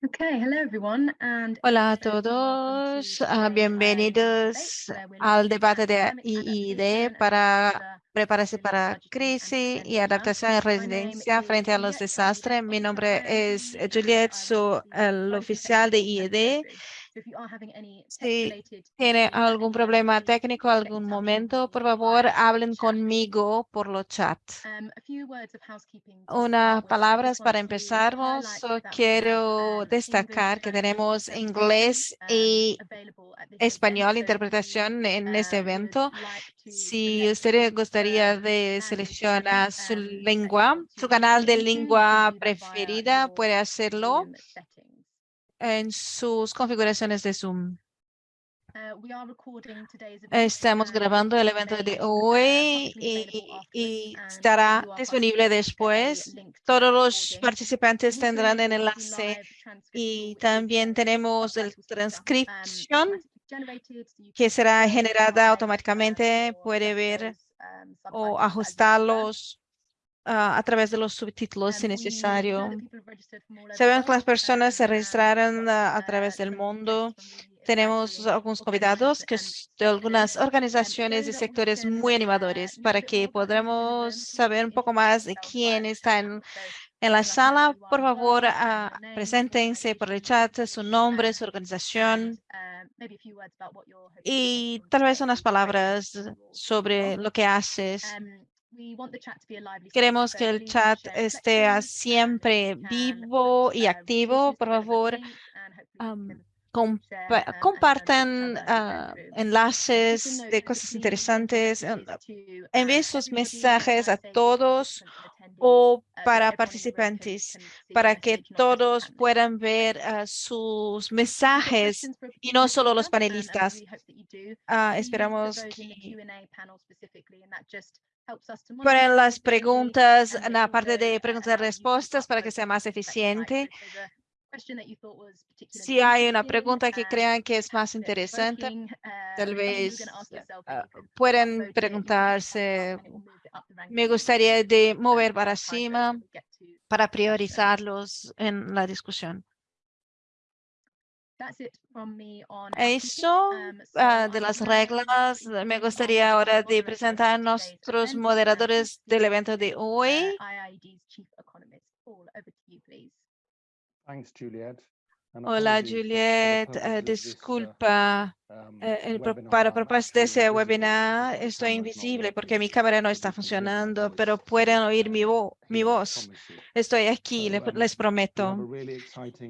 Okay, hello everyone, and Hola a todos, to ah, uh, bienvenidos al debate at de IID adaptation para prepararse para crisis y adaptación en residencia frente a los desastres. Mi nombre es Juliet, soy el oficial de Technical Si tiene algún problema técnico, algún momento, por favor, hablen conmigo por los chats. Um, Unas palabras para have quiero um, destacar que tenemos inglés um, y español, interpretación en este uh, would evento. Si usted gustaría de seleccionar su lengua, su canal de lengua preferida, puede hacerlo. En sus configuraciones de Zoom. Uh, Estamos and grabando el evento de hoy y, estará disponible después. Todos los participantes tendrán el enlace y también tenemos el um, transcripción que será generada um, automáticamente. Puede ver um, o subtitles as you prefer. ajustarlos ah, a través de los subtítulos si Um, necesario. Sabemos que las personas se um, registraron ah, a uh, través del mundo. Tenemos algunos convidados que de algunas. Um, organizaciones y sectores muy uh, animadores para que podamos saber un poco más de quién está en, la sala. Por favor, um, ah, name, preséntense por el chat, su nombre, su organización um, to y tal vez unas palabras sobre lo que haces. We want the chat to be a lively space, Queremos que el chat esté siempre vivo y uh, activo. Por favor, compa- um, compartan. Um, just a enlaces de cosas interesantes. messages to Envíe um, sus mensajes a todos o uh, para participantes para que todos puedan ver ah, sus mensajes y no solo los panelistas. put esperamos que Ponen las preguntas en la parte de uh, preguntas y respuestas para que sea más eficiente. Si hay una pregunta que crean que es más interesante, tal uh, were vez can pueden preguntarse. Me gustaría de um, mover para cima para priorizarlos en la discusión. Eso. Um, ah, de las reglas, me gustaría ahora de presentar a nuestros moderadores del evento de hoy. IIED's Chief Economist. Paul, over to you, please. Thanks, Juliet. and Hola, Juliet. eh, uh, disculpa. Um, eh, el para I'm propósito de ese webinar estoy invisible porque mi cámara no está funcionando, pero pueden oír mi, vo- mi voz. Estoy aquí, um, les have prometo.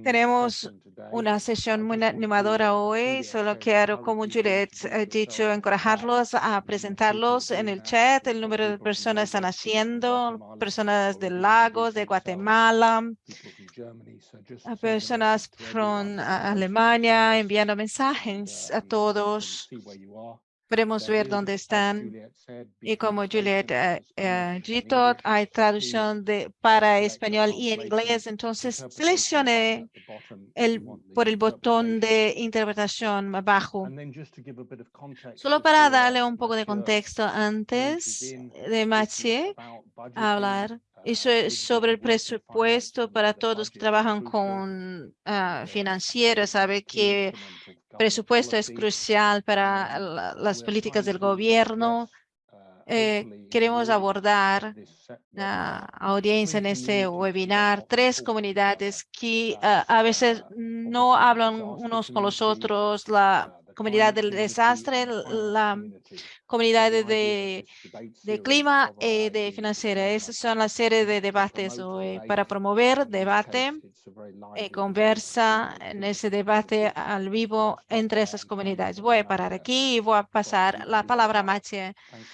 Tenemos una sesión muy animadora hoy. Solo quiero, como Juliet ha dicho, chat. encorajarlos a presentarlos en el chat. El número de personas están haciendo, personas de Lagos, de Guatemala, personas from Alemania enviando mensajes a um, todos. Podemos ver dónde están. Y como Juliet Gito, English. hay traducción de, uh, para español y en inglés. Entonces, seleccione el, por el botón de interpretación abajo. Solo para darle un poco de contexto antes de Mathieu hablar, uh, eso es of you sobre el presupuesto para todos que trabajan con ah, uh, financieros, they are sabe que presupuesto es crucial para la- las políticas del gobierno. uh, Eh, queremos abordar la audiencia en este webinar, tres comunidades que ah, a veces no hablan unos con los otros, la comunidad del desastre, la comunidad de, de clima y de IIED is financiera. Esas son las series de debates hoy debate. para promover debate y debate conversa en ese debate al vivo entre esas comunidades. Voy a parar aquí y voy a pasar la palabra a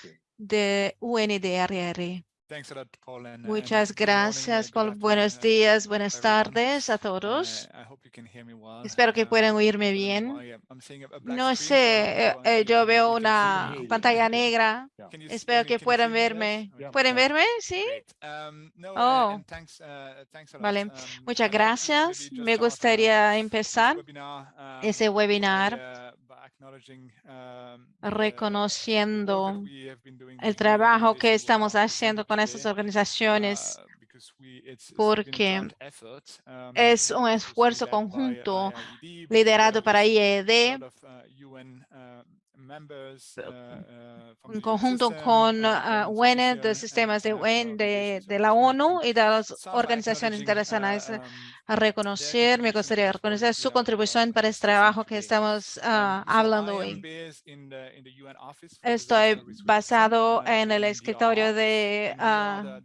you. de UNDRR. And Muchas uh, gracias, Paul. Buenos uh, días, buenas tardes a Uh, todos. I hope you can hear me well. Espero que puedan oírme bien. No sé, eh, uh, eh, yo veo una pantalla negra. Espero que puedan verme. ¿Pueden verme? Sí. Um, uh, Oh. and thanks, uh, thanks a lot. Vale, Um, muchas gracias. Me uh, gustaría empezar um, ese webinar um, reconociendo el trabajo que estamos haciendo con today, organizaciones uh, porque es un esfuerzo conjunto liderado para IED en conjunto con uh, UN, de sistemas de UN, de, de la ONU y de las organizaciones internacionales a reconocer, me gustaría reconocer su contribución para este trabajo que estamos ah, hablando hoy. Estoy basado en el escritorio de, ah,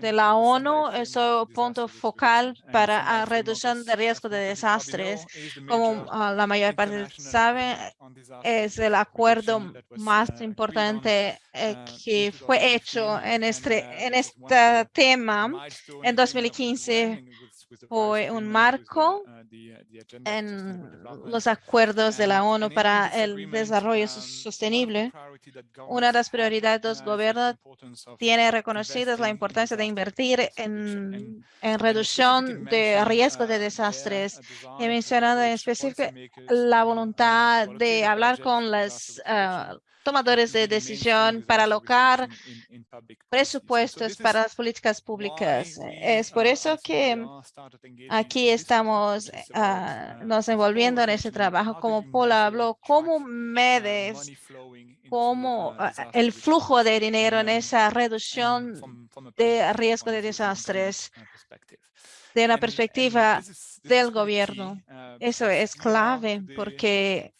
de la ONU, es un punto focal para la reducción de riesgo de desastres. Como ah, la mayor parte sabe, es el acuerdo más importante eh, que fue hecho en este, en este tema en 2015 fue un marco en los acuerdos de la ONU para el desarrollo sostenible. Una de las prioridades de los gobiernos tiene reconocidas la importancia de invertir en, en reducción de riesgos de desastres. He mencionado en específico la voluntad de hablar con las tomadores de decisión para alocar presupuestos para las políticas públicas. Es por eso que aquí estamos ah, nos envolviendo en ese trabajo. Como Paul habló, ¿cómo medes cómo ah, el flujo de dinero en esa reducción de riesgo de desastres? de una perspectiva del gobierno. Eso es clave porque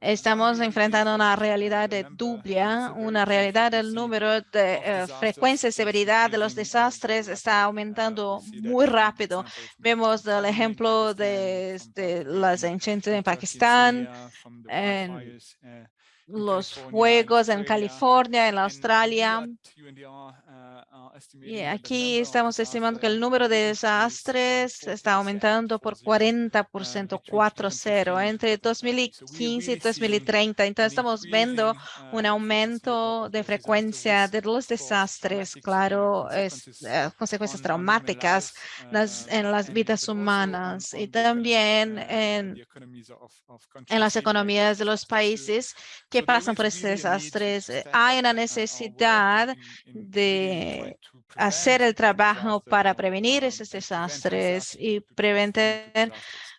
estamos enfrentando una realidad de dublia, una realidad del número de eh, frecuencia y severidad de los desastres está aumentando muy rápido. Vemos el ejemplo de, de las incendios en Pakistán, en los fuegos en California, en Australia. Y aquí estamos estimando que el número de desastres está aumentando por 40%, 4-0 entre 2015 y 2030. Entonces estamos viendo un aumento de frecuencia de los desastres, claro, es, eh, consecuencias traumáticas en las vidas humanas y también en, en las economías de los países que pasan por estos desastres. Hay una necesidad de hacer el trabajo para prevenir esos desastres y prevenir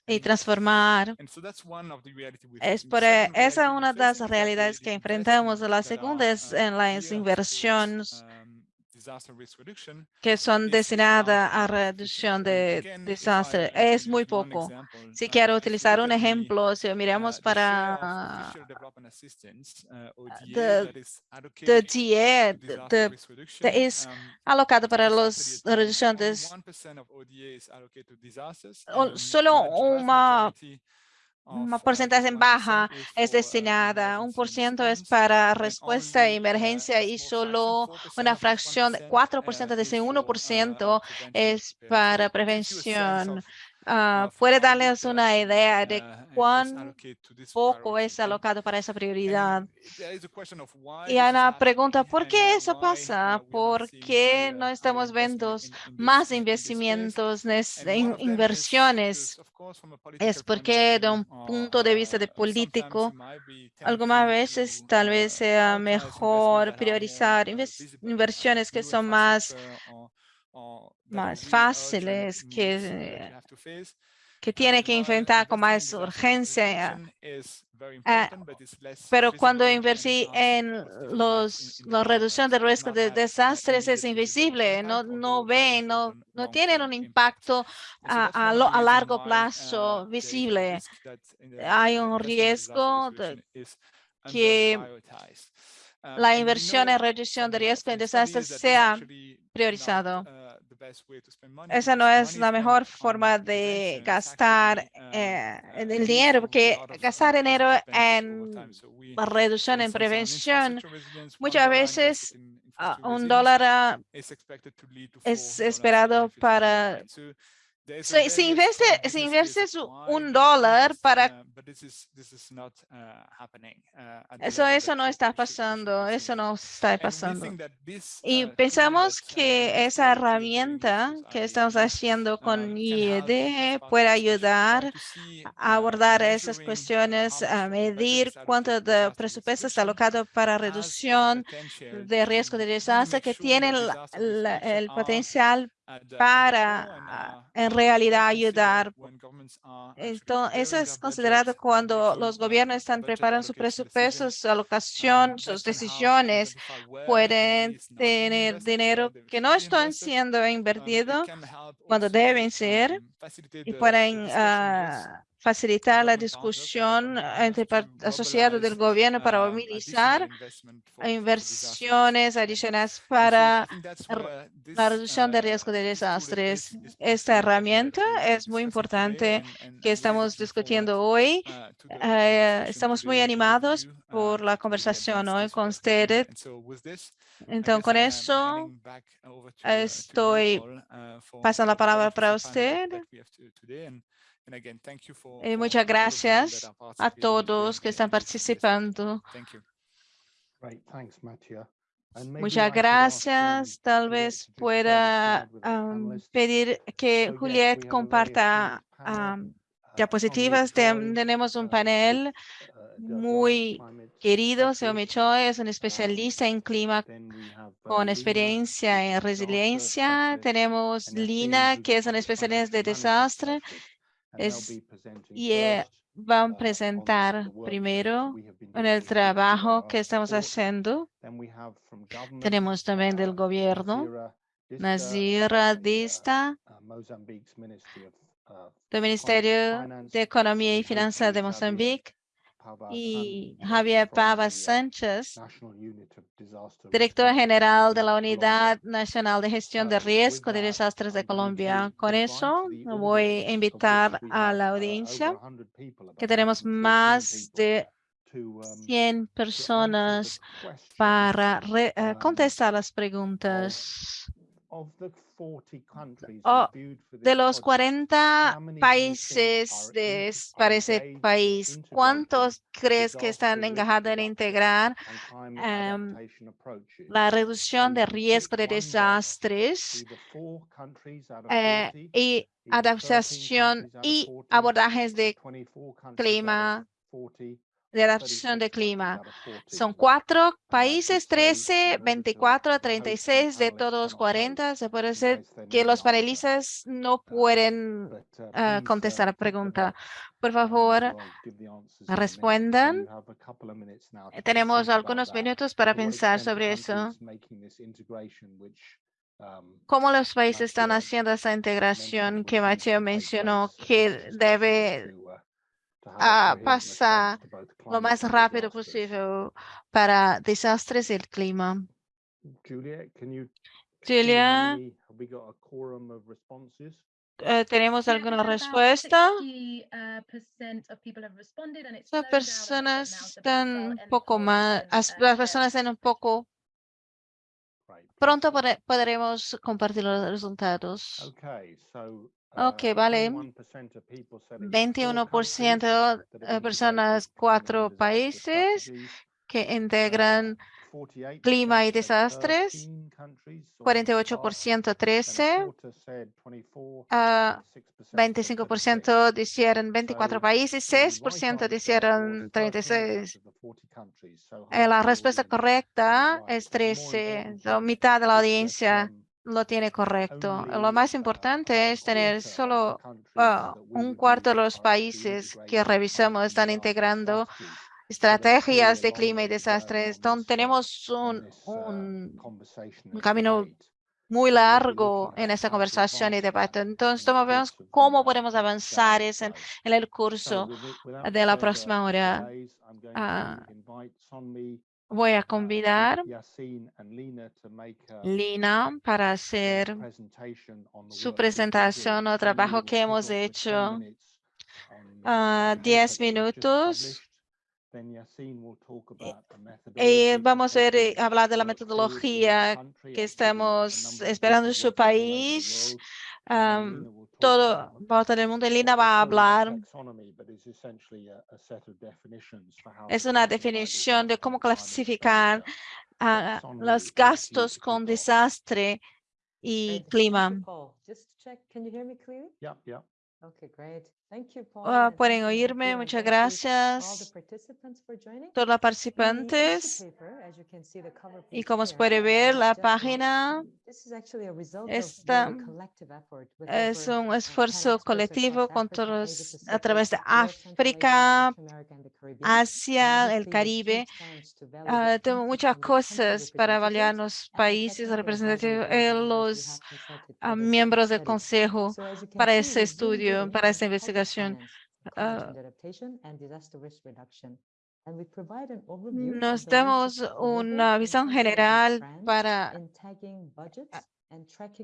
y transformar. Es por, e, esa es una de las realidades que enfrentamos. La segunda es en las inversiones que son destinadas a reducción de desastres es muy poco. Si quiero utilizar un ejemplo, si miramos para the DA, es alocado para los reducciones solo una un porcentaje en baja es destinada, un por ciento es para respuesta a emergencia y solo una fracción, 4% de ese 1% es para prevención. Ah, ¿Puede darles una idea de cuán poco es alocado para esa prioridad? Y Ana pregunta, ¿por qué eso pasa? ¿Por qué no estamos viendo más investimientos, en inversiones? Es porque de un punto de vista de político, algunas veces tal vez sea mejor priorizar inversiones que son más más fáciles que, que tiene que enfrentar con más urgencia. Ah, pero cuando invertí en los, la reducción de riesgo de desastres es invisible, no, no ven, no, no tienen un impacto a, a, largo plazo visible. Hay un riesgo de que la inversión en reducción de riesgo de desastres sea priorizado. Esa no es la mejor forma de gastar eh, el dinero, porque gastar dinero en reducción, en prevención, muchas veces ah, un dólar ah, es esperado para So, si strong investe, si business case inviertes u- why un dólar para but this is this is not happening, uh, at the Eso, eso no está pasando, eso no está pasando. Y pensamos que esa herramienta que estamos haciendo con IED puede ayudar a abordar esas cuestiones, a medir cuánto de presupuesto está alocado para reducción de riesgo de desastre que tienen el potencial para ah, are, en uh, realidad ayudar. Esto, eso es considerado cuando los uh, gobiernos están preparando sus presupuestos, su alocación, sus decisiones, pueden tener dinero que no están siendo Um, help cuando deben ser um, facilitate y pueden ah, facilitar la discusión entre asociados del gobierno para um, movilizar inversiones adicionales para la reducción de uh, riesgo de desastres. Esta herramienta es muy importante que estamos discutiendo hoy. uh, Eh, estamos muy animados uh, por la conversación hoy con ustedes. Entonces, con am eso, estoy pasando la palabra para usted. Eh, muchas gracias a todos que están participando. Thank you. Great, thanks, Mattia. And maybe I Muchas um, gracias. Tal vez pueda panelists. pedir que Juliet comparta am, Uh, diapositivas. Tenemos un uh, panel uh, muy querido. Efforts. Choi es un Um, especialista en clima then we have, con experiencia en resiliencia. Tenemos Lina, que es una especialista de desastre. Es- y, Van a uh, presentar primero en el trabajo que estamos haciendo. Then we have from government, Tenemos también del uh, gobierno, Nazira Dista uh, Dista, del Ministerio de Economía y Finanzas de Mozambique, y Javier Pava uh, Sánchez, director general de la. Unidad Nacional de Gestión de So, Riesgo de Desastres de Colombia. Con eso voy a invitar a la uh, audiencia, over 100 people, que tenemos 114 más de to, um, 100 to answer the personas para eh, um, contestar las preguntas. Of the 40 countries Oh, De los project, 40 how many do you think países de, ese país, ¿cuántos crees que están engajados en integrar em, la reducción de riesgo de desastres eh, 40, y either 13 adaptación y 40, abordajes de 24 countries out of clima, 40, de adaptación 36 de clima. out of 40. Son cuatro países, say, 13, in order to- 24, to host 36 de todos cannot 40. Se puede they que los panelistas no Uh, pueden uh, contestar uh, la pregunta. Por favor, respondan. Tenemos algunos minutos para pensar sobre eso. um, ¿Cómo los países están haciendo esa integración que Mateo mencionó que debe a ah, pasar lo más rápido posible para desastres y el clima? Julia, many, have we got a quorum of responses? eh, ¿tenemos alguna respuesta? 60, uh, percent of people have responded and it's Las bit personas están un poco más, uh, las personas están un poco, pronto pode- podremos compartir los resultados. Okay, so. Ok, uh, vale. 21% of people said it was four 21% countries that have de personas, integrated climate cuatro países que integran 48% clima y desastres, 13 countries or half, 48% and a 13, quarter said 24, ah, 6% said 36. 25% dijeron 24 So, países, the right 6% answer dijeron was 13 out 36. of the 40 countries, so Eh, La respuesta correcta es But the more 13, important so thing mitad de la audiencia lo tiene correcto. Lo más uh, importante es tener solo we un cuarto de los países que revisamos están integrando estrategias de clima y go desastres. on Entonces uh, tenemos un, uh, un, camino muy largo en esta conversación y debate. Entonces, vemos cómo uh, podemos avanzar eso en, el So curso de la próxima hora. Voy a uh, convidar Lina para hacer su presentación o trabajo que hemos off with 10 hecho. minutes on the paper 10 that we've just minutos. the Y for vamos a ver, eh, hablar de la metodología que estamos esperando en su país todo about va a todo el mundo. y what Lina we va a hablar. taxonomy, but is essentially a- a set of definitions for how Es to una definición de cómo and climate clasificar los gastos to con desastre y clima. Ah, pueden you, oírme, muchas gracias. Todos los participantes. Y como se puede ver, la página esta with es un 10 esfuerzo colectivo con todos a través de África. Asia, el Caribe. Ah, tengo muchas cosas para representatives los países representativos, los ah, miembros del consejo para ese estudio, para public investigación. Overview of Nos damos una visión general para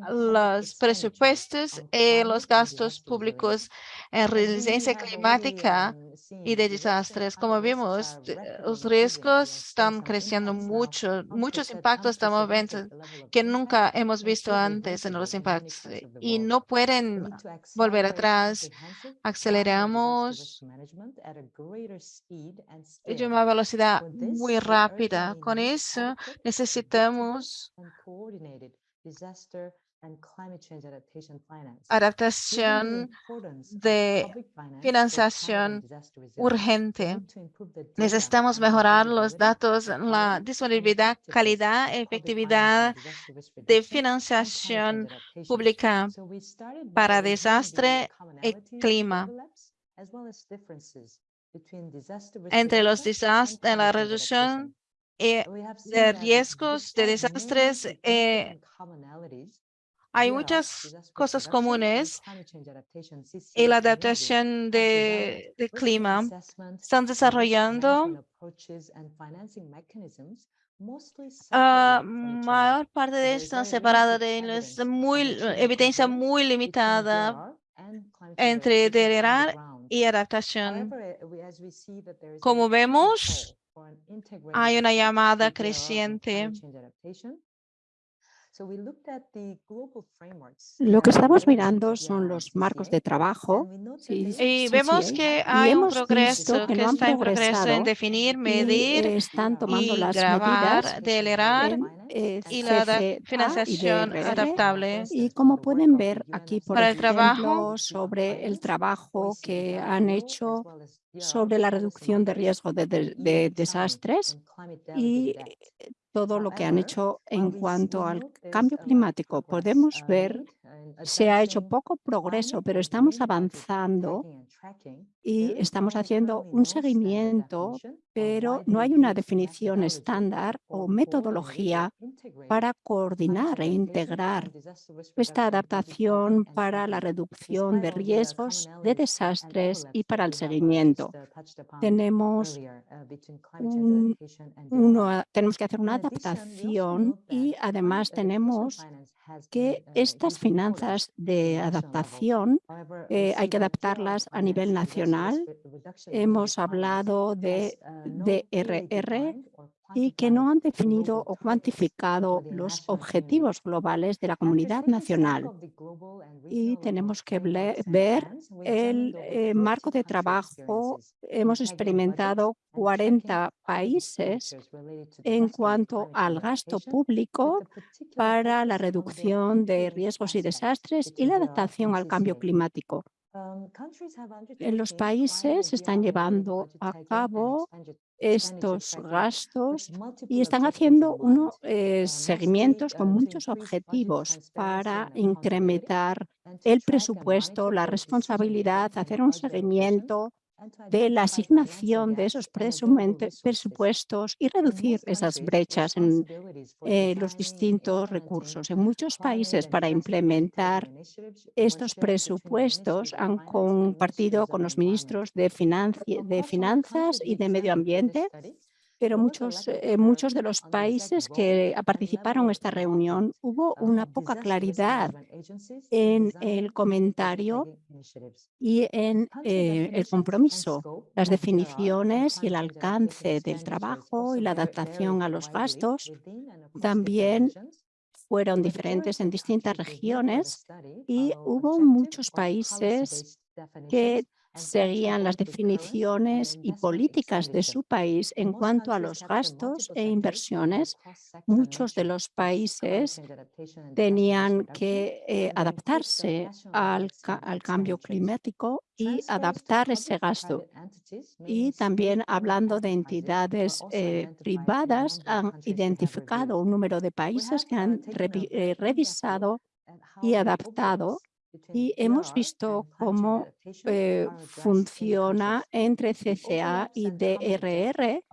los presupuestos y los climate and gastos públicos en resiliencia climática y de desastres. Como vimos, de- los riesgos están creciendo mucho, muchos impactos estamos viendo que nunca hemos visto antes en los impactos the y no pueden volver atrás. Aceleramos scale. una velocidad muy rápida. Con eso necesitamos and coordinated disaster and climate change adaptation finance. Given the adaptación de financiación urgente. Necesitamos mejorar los datos, la disponibilidad, calidad, efectividad de financiación pública para desastre y clima. entre los desastres, la reducción seen de riesgos de desastres, eh, hay muchas cosas comunes y la adaptación de, clima. Están desarrollando management approaches and financing mechanisms mostly separately from each other. mayor parte de están limited de las muy of evidencia muy limitada entre ground. y adaptación. Eh, Como vemos, hay una llamada creciente. Lo que estamos mirando son los marcos de trabajo. Sí, Y vemos que y hay un progreso que que no han está en progreso en definir, y medir están tomando y las grabar, medidas delerar en eh, y la y financiación DRR. adaptable. Y como pueden ver aquí, por Para el trabajo, ejemplo, sobre el trabajo que han hecho sobre la reducción de riesgo de, de- de desastres y todo lo que han hecho en cuanto al cambio climático. Podemos ver, se ha hecho poco progreso, pero estamos avanzando y estamos haciendo un seguimiento, pero no hay una definición estándar o metodología para coordinar e integrar esta adaptación para la reducción de riesgos de desastres y para el seguimiento. Tenemos un- uno- tenemos que hacer una adaptación y además tenemos que estas finanzas de adaptación eh, hay que adaptarlas a nivel nacional. Hemos hablado de DRR y que no han definido o cuantificado los objetivos globales de la comunidad nacional. Y tenemos que ver el eh, marco de trabajo. Hemos experimentado 40 países en cuanto al gasto público para la reducción de riesgos y desastres y la adaptación al cambio climático. En los países están llevando a cabo estos gastos y están haciendo unos seguimientos con muchos objetivos para incrementar el presupuesto, la responsabilidad, hacer un seguimiento de la asignación de esos presupuestos y reducir esas brechas en eh, los distintos recursos. En muchos países para implementar estos presupuestos han compartido con los ministros de, financi- de Finanzas y de Medio Ambiente, pero muchos, eh, muchos de los países que participaron en esta reunión hubo una poca claridad en el comentario y en eh, el compromiso, las definiciones y el alcance del trabajo y la adaptación a los gastos también fueron diferentes en distintas regiones y hubo muchos países que seguían las definiciones y políticas de su país en cuanto a los gastos e inversiones. Muchos de los países tenían que eh, adaptarse al, al cambio climático y adaptar ese gasto. Y también hablando de entidades eh, privadas, han identificado un número de países que han eh, revisado y adaptado y hemos visto cómo eh, funciona entre CCA y DRR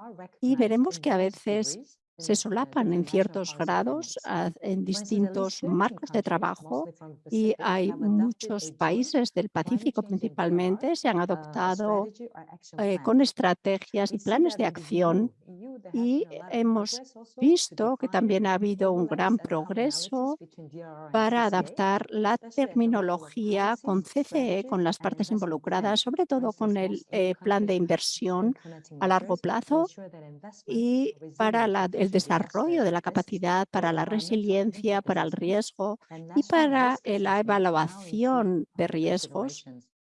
y veremos que a veces se solapan en ciertos grados en distintos marcos de trabajo y hay muchos países del Pacífico principalmente se han adoptado eh, con estrategias y planes de acción y hemos visto que también ha habido un gran progreso para adaptar la terminología con CCE, con las partes involucradas, sobre todo con el eh, plan de inversión a largo plazo y para la, el desarrollo de la capacidad para la resiliencia, para el riesgo y para la evaluación de riesgos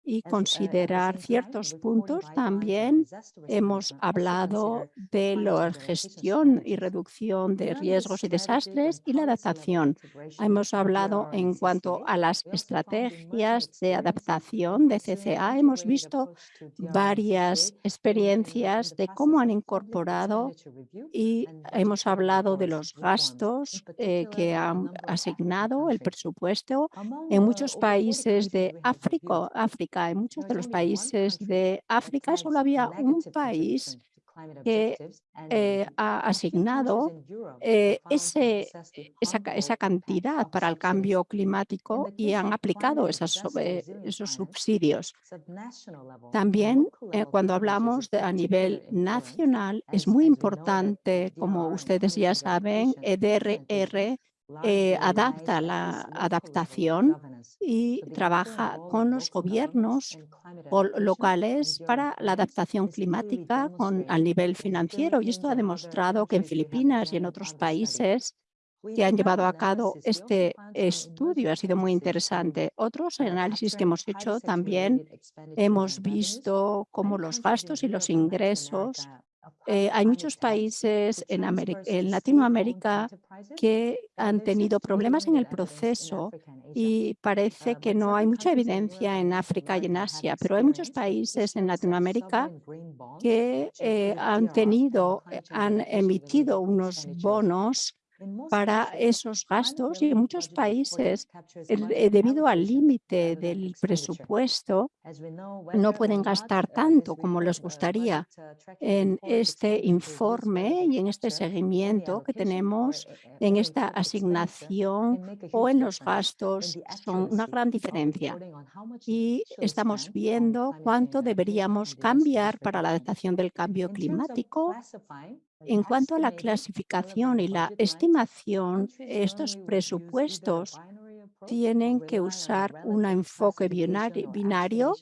y considerar ciertos puntos. También hemos hablado de la gestión y reducción de riesgos y desastres y la adaptación. Hemos hablado en cuanto a las estrategias de adaptación de CCA. Hemos visto varias experiencias de cómo han incorporado y hemos hablado de los gastos eh, que han asignado el presupuesto en muchos países de África, África en muchos de los países de África solo había un país que eh, ha asignado eh, ese, esa, esa, cantidad para el cambio climático y han aplicado esas, esos subsidios. También eh, cuando hablamos de, a nivel nacional es muy importante, como ustedes ya saben, EDRR eh, adapta la adaptación y trabaja con los gobiernos locales para la adaptación climática con, al nivel financiero. Y esto ha demostrado que en Filipinas y en otros países que han llevado a cabo este estudio ha sido muy interesante. Otros análisis que hemos hecho también hemos visto cómo los gastos y los ingresos eh, hay muchos países en, en, Latinoamérica que han tenido problemas en el proceso y parece que no hay mucha evidencia en África y en Asia, pero hay muchos países en Latinoamérica que eh, han tenido, eh, han emitido unos bonos para esos gastos y en muchos países, eh, debido al límite del presupuesto, no pueden gastar tanto como les gustaría. En este informe y en este seguimiento que tenemos en esta asignación o en los gastos son una gran diferencia. Y estamos viendo cuánto deberíamos cambiar para la adaptación del cambio climático en cuanto a la clasificación y la estimación, estos presupuestos tienen que usar un enfoque binario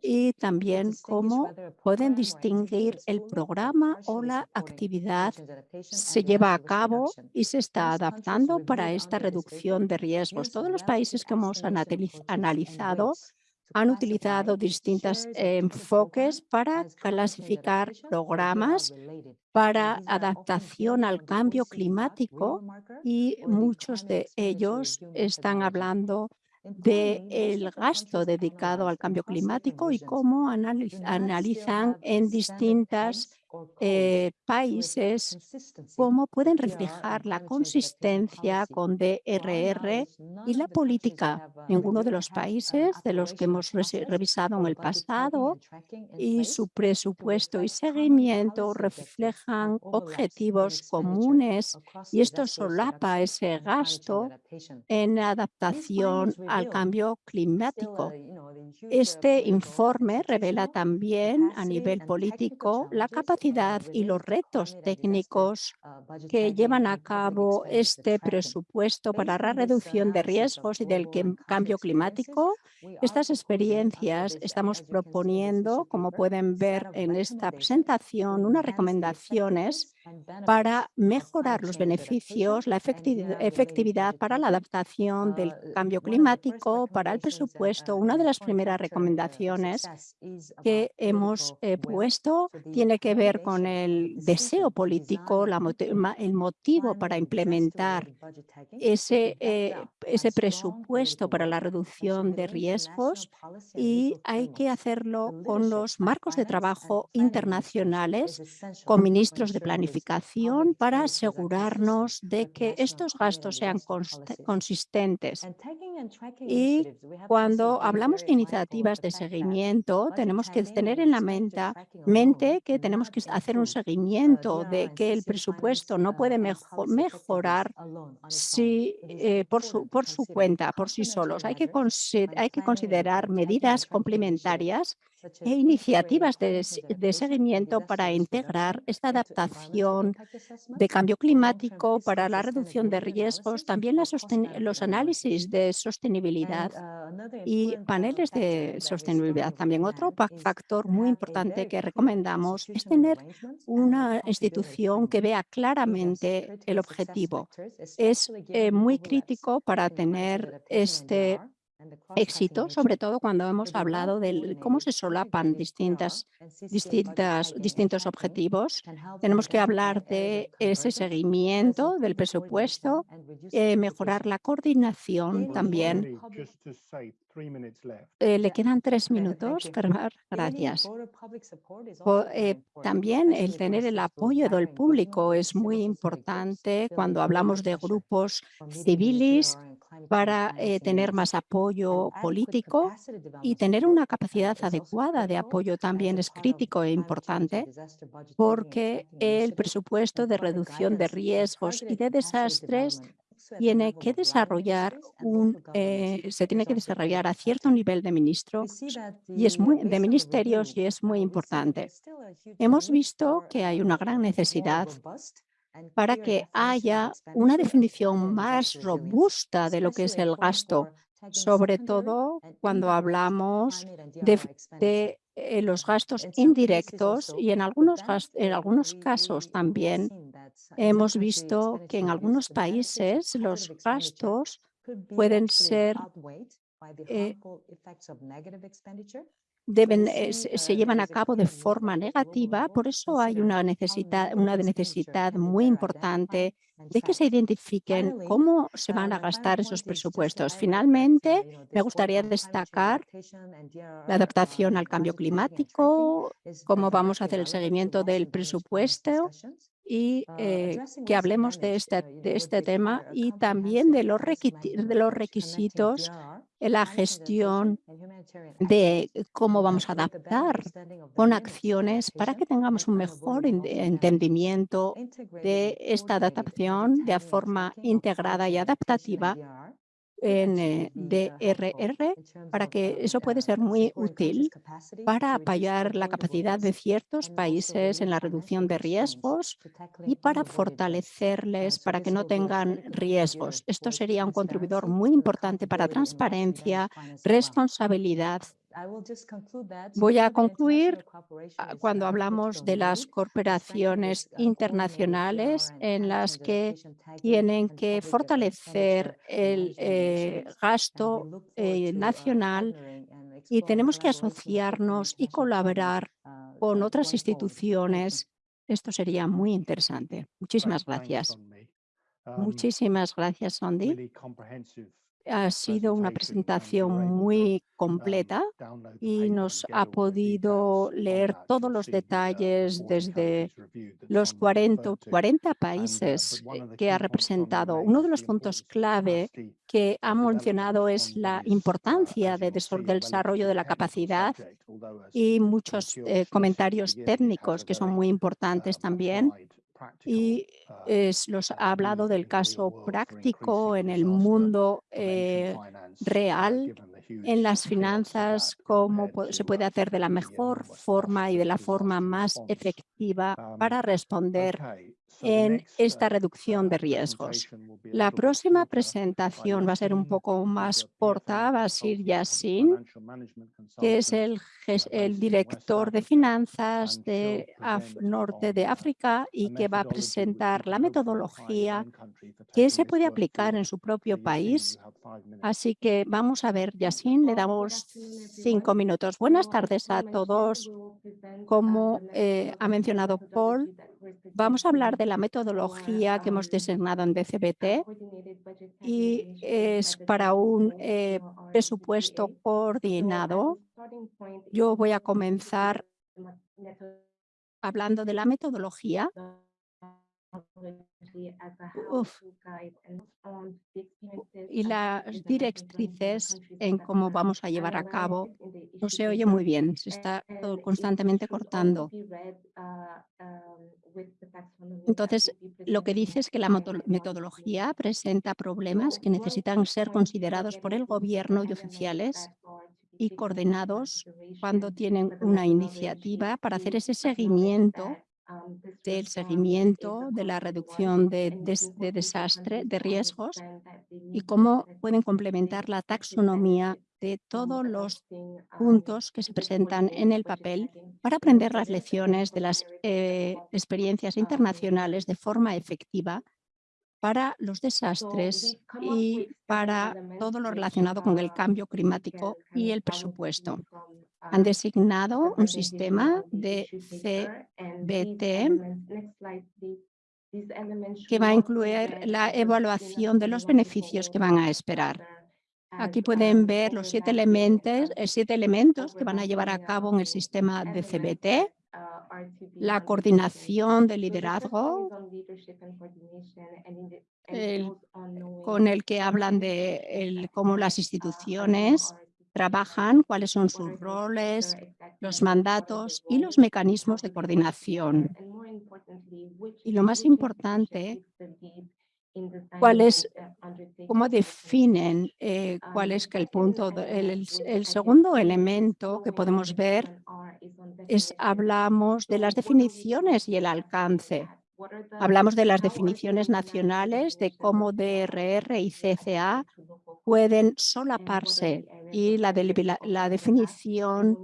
y también cómo pueden distinguir el programa o la actividad se lleva a cabo y se está adaptando para esta reducción de riesgos. Todos los países que hemos analizado han utilizado distintos enfoques para clasificar programas para adaptación al cambio climático y muchos de ellos están hablando del gasto dedicado al cambio climático y cómo analizan en distintas eh, países cómo pueden reflejar la consistencia con DRR y la política. Ninguno de los países de los que hemos revisado en el pasado y su presupuesto y seguimiento reflejan objetivos comunes y esto solapa ese gasto en adaptación al cambio climático. Este informe revela también a nivel político la capacidad y los retos técnicos que llevan a cabo este presupuesto para la reducción de riesgos y del cambio climático. Estas experiencias estamos proponiendo, como pueden ver en esta presentación, unas recomendaciones para mejorar los beneficios, la efectivi- efectividad para la adaptación del cambio climático, para el presupuesto. Una de las primeras recomendaciones que hemos eh, puesto tiene que ver con el deseo político, la el motivo para implementar ese, eh, ese presupuesto para la reducción de riesgos y hay que hacerlo con los marcos de trabajo internacionales, con ministros de planificación para asegurarnos de que estos gastos sean consistentes. Y cuando hablamos de iniciativas de seguimiento, tenemos que tener en la mente, que tenemos que hacer un seguimiento de que el presupuesto no puede mejo- mejorar si, eh, por, su, por su cuenta, por sí solos. Hay que, hay que considerar medidas complementarias e iniciativas de, seguimiento para integrar esta adaptación de cambio climático, para la reducción de riesgos, también la los análisis de sostenibilidad y paneles de sostenibilidad. También otro factor muy importante que recomendamos es tener una institución que vea claramente el objetivo. Es eh, muy crítico para tener este éxito, sobre todo cuando hemos hablado de cómo se solapan distintas, distintas, distintos objetivos. Tenemos que hablar de ese seguimiento del presupuesto, eh, mejorar la coordinación también. Eh, le quedan tres minutos. Germán, Gracias. Eh, también el tener el apoyo del público es muy importante cuando hablamos de grupos civiles para eh, tener más apoyo político y tener una capacidad adecuada de apoyo también es crítico e importante porque el presupuesto de reducción de riesgos y de desastres tiene que desarrollar un, eh, se tiene que desarrollar a cierto nivel de ministro y es muy, de ministerios y es muy importante. Hemos visto que hay una gran necesidad para que haya una definición más robusta de lo que es el gasto, sobre todo cuando hablamos de, eh, los gastos indirectos y en algunos, en algunos casos también hemos visto que en algunos países los gastos pueden ser eh, deben, eh, se llevan a cabo de forma negativa, por eso hay una necesidad, una necesidad muy importante de que se identifiquen cómo se van a gastar esos presupuestos. Finalmente, me gustaría destacar la adaptación al cambio climático, cómo vamos a hacer el seguimiento del presupuesto y eh, que hablemos de este, de este tema y también de los, de los requisitos en la gestión de cómo vamos a adaptar con acciones para que tengamos un mejor en- entendimiento de esta adaptación de forma integrada y adaptativa en eh, DRR para que eso puede ser muy útil para apoyar la capacidad de ciertos países en la reducción de riesgos y para fortalecerles para que no tengan riesgos. Esto sería un contribuidor muy importante para transparencia, responsabilidad Voy a concluir ah, cuando hablamos de las corporaciones internacionales en las que tienen que fortalecer el eh, gasto eh, nacional y tenemos que asociarnos y colaborar con otras instituciones. Esto sería muy interesante. Muchísimas gracias. Um, Muchísimas gracias, Sondi. Ha sido una presentación muy um, completa y nos ha podido on leer todos to los uh, detalles 40 desde los Sonmi 40, referred to. 40 And, uh, países que ha representado. Uno de los puntos clave que ha mencionado es la uh, importancia de, del desarrollo de la capacidad y muchos eh, comentarios técnicos que son muy importantes um, también y uh, es, los ha hablado del caso práctico en el mundo eh, uh, real en las finanzas, cómo se puede uh, hacer de la mejor forma y de la forma más efectiva Um, para responder en esta uh, reducción de riesgos. La próxima presentación va a ser un poco más corta, va a ser Yassin, que es el, el director de finanzas de norte de África y que va a presentar la metodología que se puede aplicar en su propio país. Así que vamos a ver, Yassin, le damos cinco minutos. Buenas tardes a todos. Como eh, ha mencionado Paul, vamos a hablar de la metodología que hemos designado en DCBT y es para un eh, presupuesto coordinado. Yo voy a comenzar hablando de la metodología y las directrices en cómo vamos a llevar a cabo. No se oye muy bien, se está constantemente cortando. Entonces, lo que dice es que la metodología presenta problemas que necesitan ser considerados por el gobierno y oficiales y coordinados cuando tienen una iniciativa para hacer ese seguimiento del seguimiento de la reducción de, desastre, de riesgos y cómo pueden complementar la taxonomía de todos los puntos que se presentan en el papel para aprender las lecciones de las eh, experiencias internacionales de forma efectiva para los desastres y para todo lo relacionado con el cambio climático y el presupuesto. Han designado un sistema de CBT que va a incluir la evaluación de los beneficios que van a esperar. Aquí pueden ver los siete elementos, eh, siete elementos que van a llevar a cabo en el sistema de CBT la coordinación de liderazgo con el que hablan de cómo las instituciones trabajan, cuáles son sus roles, los mandatos y los mecanismos de coordinación. Y lo más importante, cómo definen eh, cuál es que el punto, el, el segundo elemento que podemos ver es, hablamos de las definiciones y el alcance. Hablamos de las definiciones nacionales, de cómo DRR y CCA pueden solaparse y la, la definición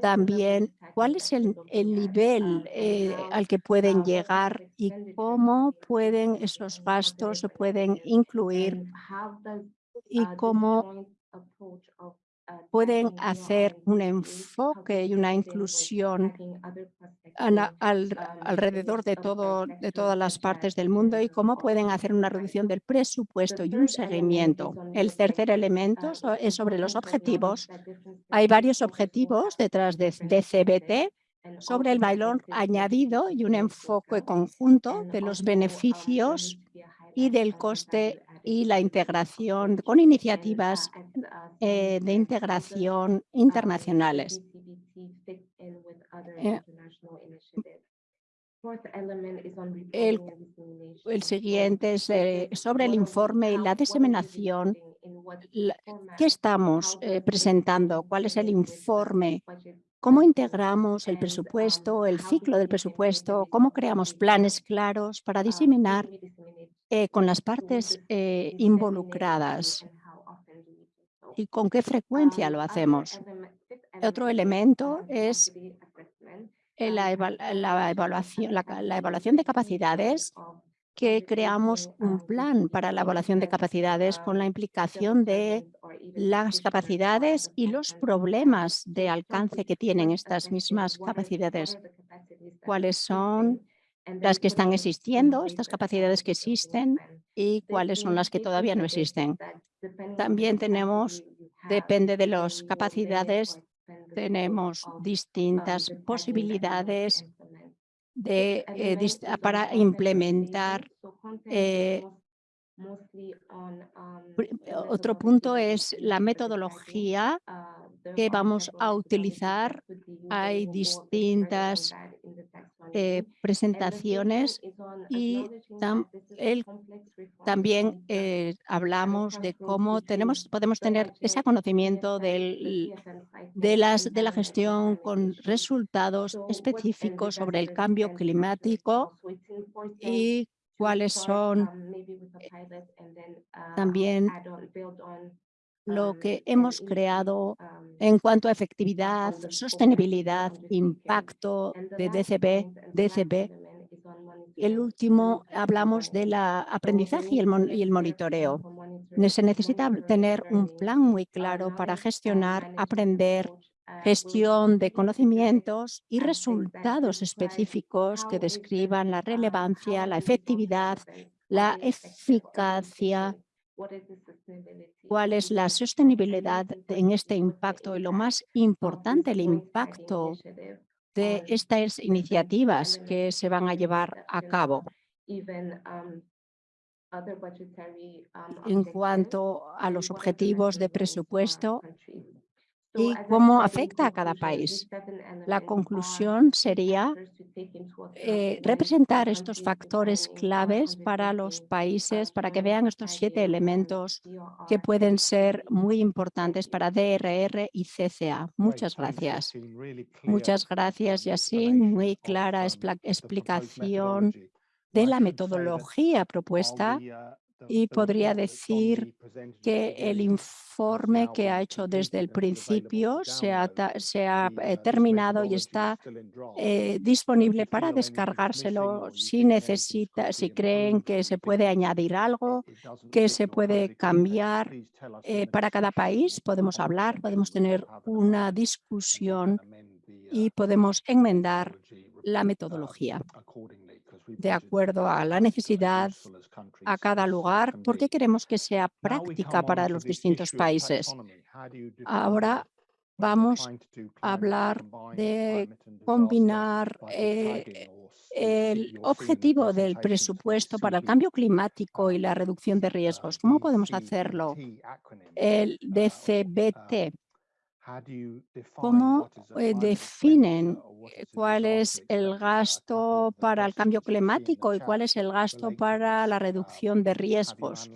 también cuál es el, nivel eh, al que pueden llegar y cómo pueden esos gastos se pueden incluir y cómo pueden hacer un enfoque y una inclusión alrededor de, todo, de todas las partes del mundo y cómo pueden hacer una reducción del presupuesto y un seguimiento. El tercer elemento es sobre los objetivos. Hay varios objetivos detrás de CBT sobre el valor añadido y un enfoque conjunto de los beneficios y del coste y la integración con iniciativas eh, de integración internacionales. Eh, el, el, siguiente es eh, sobre el informe y la diseminación. ¿Qué estamos presentando? ¿Cuál es el informe? ¿Cómo integramos el presupuesto, el ciclo del presupuesto? ¿Cómo creamos planes claros para diseminar eh, con las partes eh, involucradas y con qué frecuencia lo hacemos. Otro elemento es la, evaluación, la evaluación de capacidades que creamos un plan para la evaluación de capacidades con la implicación de las capacidades y los problemas de alcance que tienen estas mismas capacidades. ¿Cuáles son las que están existiendo, estas capacidades que existen y cuáles son las que todavía no existen. También tenemos, depende de las capacidades, tenemos distintas posibilidades de, eh, para implementar. Eh, otro punto es la metodología que vamos a utilizar. Hay distintas eh, presentaciones y el, también eh, hablamos de cómo tenemos, podemos tener ese conocimiento del, de, las, de la gestión con resultados específicos sobre el cambio climático y cuáles son también lo que hemos creado en cuanto a efectividad, sostenibilidad, impacto de DCB, DCB. El último, hablamos del aprendizaje y el, y el monitoreo. Se necesita tener un plan muy claro para gestionar, aprender, gestión de conocimientos y resultados específicos que describan la relevancia, la efectividad, la eficacia cuál es la sostenibilidad en este impacto y lo más importante, el impacto de estas iniciativas que se van a llevar a cabo. En cuanto a los objetivos de presupuesto y cómo afecta a cada país. La conclusión sería eh, representar estos factores claves para los países, para que vean estos siete elementos que pueden ser muy importantes para DRR y CCA. Muchas gracias. Muchas gracias, Yasin. Muy clara explicación de la metodología propuesta y podría decir que el informe que ha hecho desde el principio se ha, se ha eh, terminado y está eh, disponible para descargárselo si necesita, si creen que se puede añadir algo, que se puede cambiar eh, para cada país. Podemos hablar, podemos tener una discusión y podemos enmendar la metodología de acuerdo a la necesidad a cada lugar, porque queremos que sea práctica para los distintos países. Ahora vamos a hablar de combinar eh, el objetivo del presupuesto para el cambio climático y la reducción de riesgos. ¿Cómo podemos hacerlo? El DCBT ¿Cómo eh, definen eh, cuál es el gasto para el cambio climático y cuál es el gasto para la reducción de riesgos?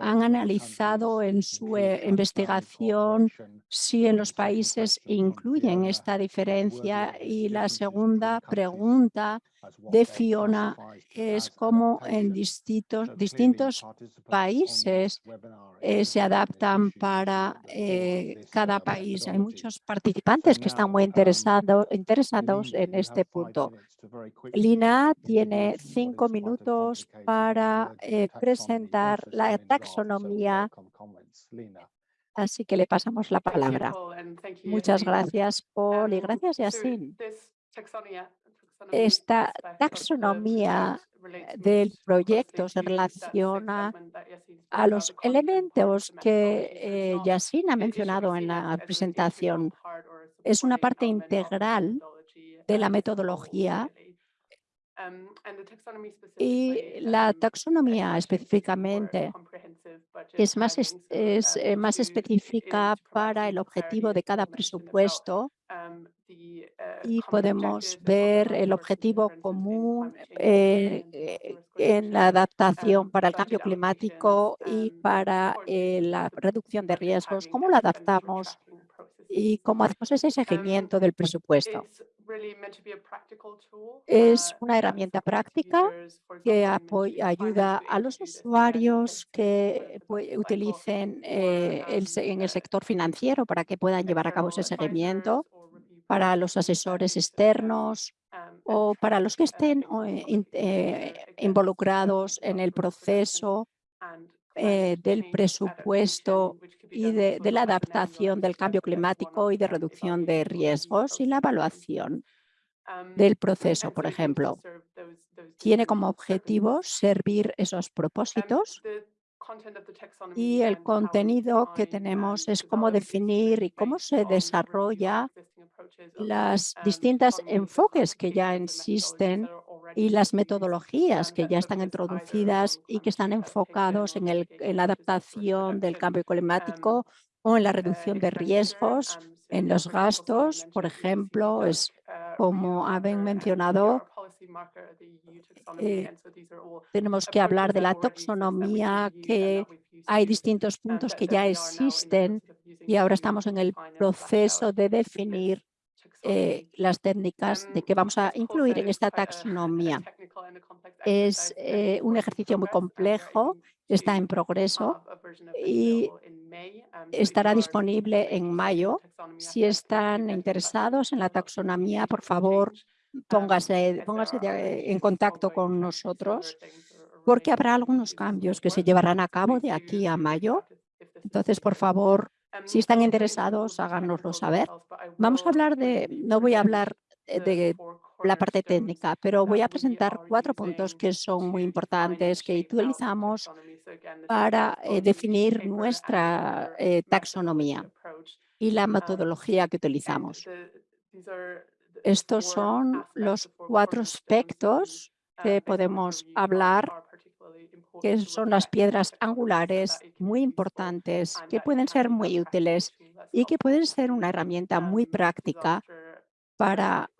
¿Han analizado en su eh, investigación si en los países incluyen esta diferencia? Y la segunda pregunta de Fiona es cómo en distintos, distintos países eh, se adaptan para eh, cada país. Hay muchos participantes que están muy interesados en este punto. Lina tiene cinco minutos para eh, presentar la taxonomía Así que le pasamos la palabra. Muchas gracias, Paul, y um, gracias, Yasin. Esta taxonomía del proyecto se relaciona a los elementos que eh, Yasin ha mencionado en la presentación. Es una parte integral de la metodología y la taxonomía específicamente es más, es, eh, más específica para el objetivo de cada presupuesto y podemos ver el objetivo común eh, eh, en la adaptación para el cambio climático y para la reducción de riesgos, cómo lo adaptamos y cómo hacemos ese seguimiento del presupuesto. Es una herramienta práctica que ayuda a los usuarios que utilicen eh, en el sector financiero para que puedan llevar a cabo ese seguimiento, para los asesores externos um, o para los que estén eh, eh, involucrados en el proceso del presupuesto y de, la adaptación del cambio climático y de reducción de riesgos y la evaluación del proceso, por ejemplo. Tiene como objetivo servir esos propósitos y el contenido que tenemos es cómo definir y cómo se desarrolla las distintas enfoques que ya existen y las metodologías que ya están introducidas y que están enfocados en, el, en la adaptación del cambio climático o en la reducción de riesgos en los gastos, por ejemplo, es como habían mencionado, eh, tenemos que hablar de la taxonomía, que hay distintos puntos que ya existen y ahora estamos en el proceso de definir eh, las técnicas de que vamos a incluir en esta taxonomía. Es eh, un ejercicio muy complejo, está en progreso y estará disponible en mayo. Si están interesados en la taxonomía, por favor, póngase, póngase en contacto con nosotros porque habrá algunos cambios que se llevarán a cabo de aquí a mayo. Entonces, por favor, si están interesados, háganoslo saber. Vamos a hablar de, no voy a hablar de la parte técnica, pero voy a presentar cuatro puntos que son muy importantes que utilizamos para eh, definir nuestra eh, taxonomía y la metodología que utilizamos. Estos son los cuatro aspectos que podemos hablar que son las piedras angulares muy importantes, que pueden ser muy útiles y que pueden ser una herramienta muy práctica para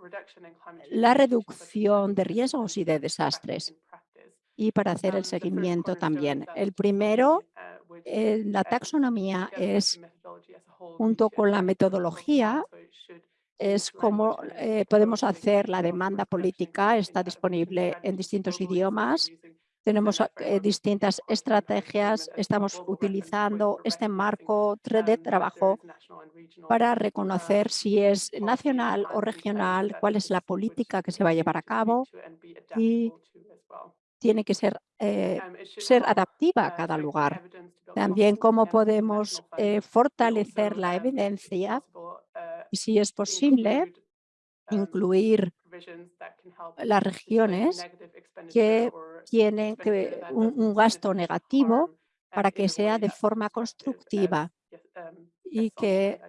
la reducción de riesgos y de desastres y para hacer el seguimiento también. El primero, eh, la taxonomía es, junto con la metodología, es como eh, podemos hacer la demanda política, está disponible en distintos idiomas tenemos eh, distintas estrategias, estamos utilizando este marco de trabajo para reconocer si es nacional o regional, cuál es la política que se va a llevar a cabo y tiene que ser, eh, ser adaptiva a cada lugar. También cómo podemos eh, fortalecer la evidencia y si es posible incluir las regiones que tienen que un, gasto negativo para que sea de forma constructiva y que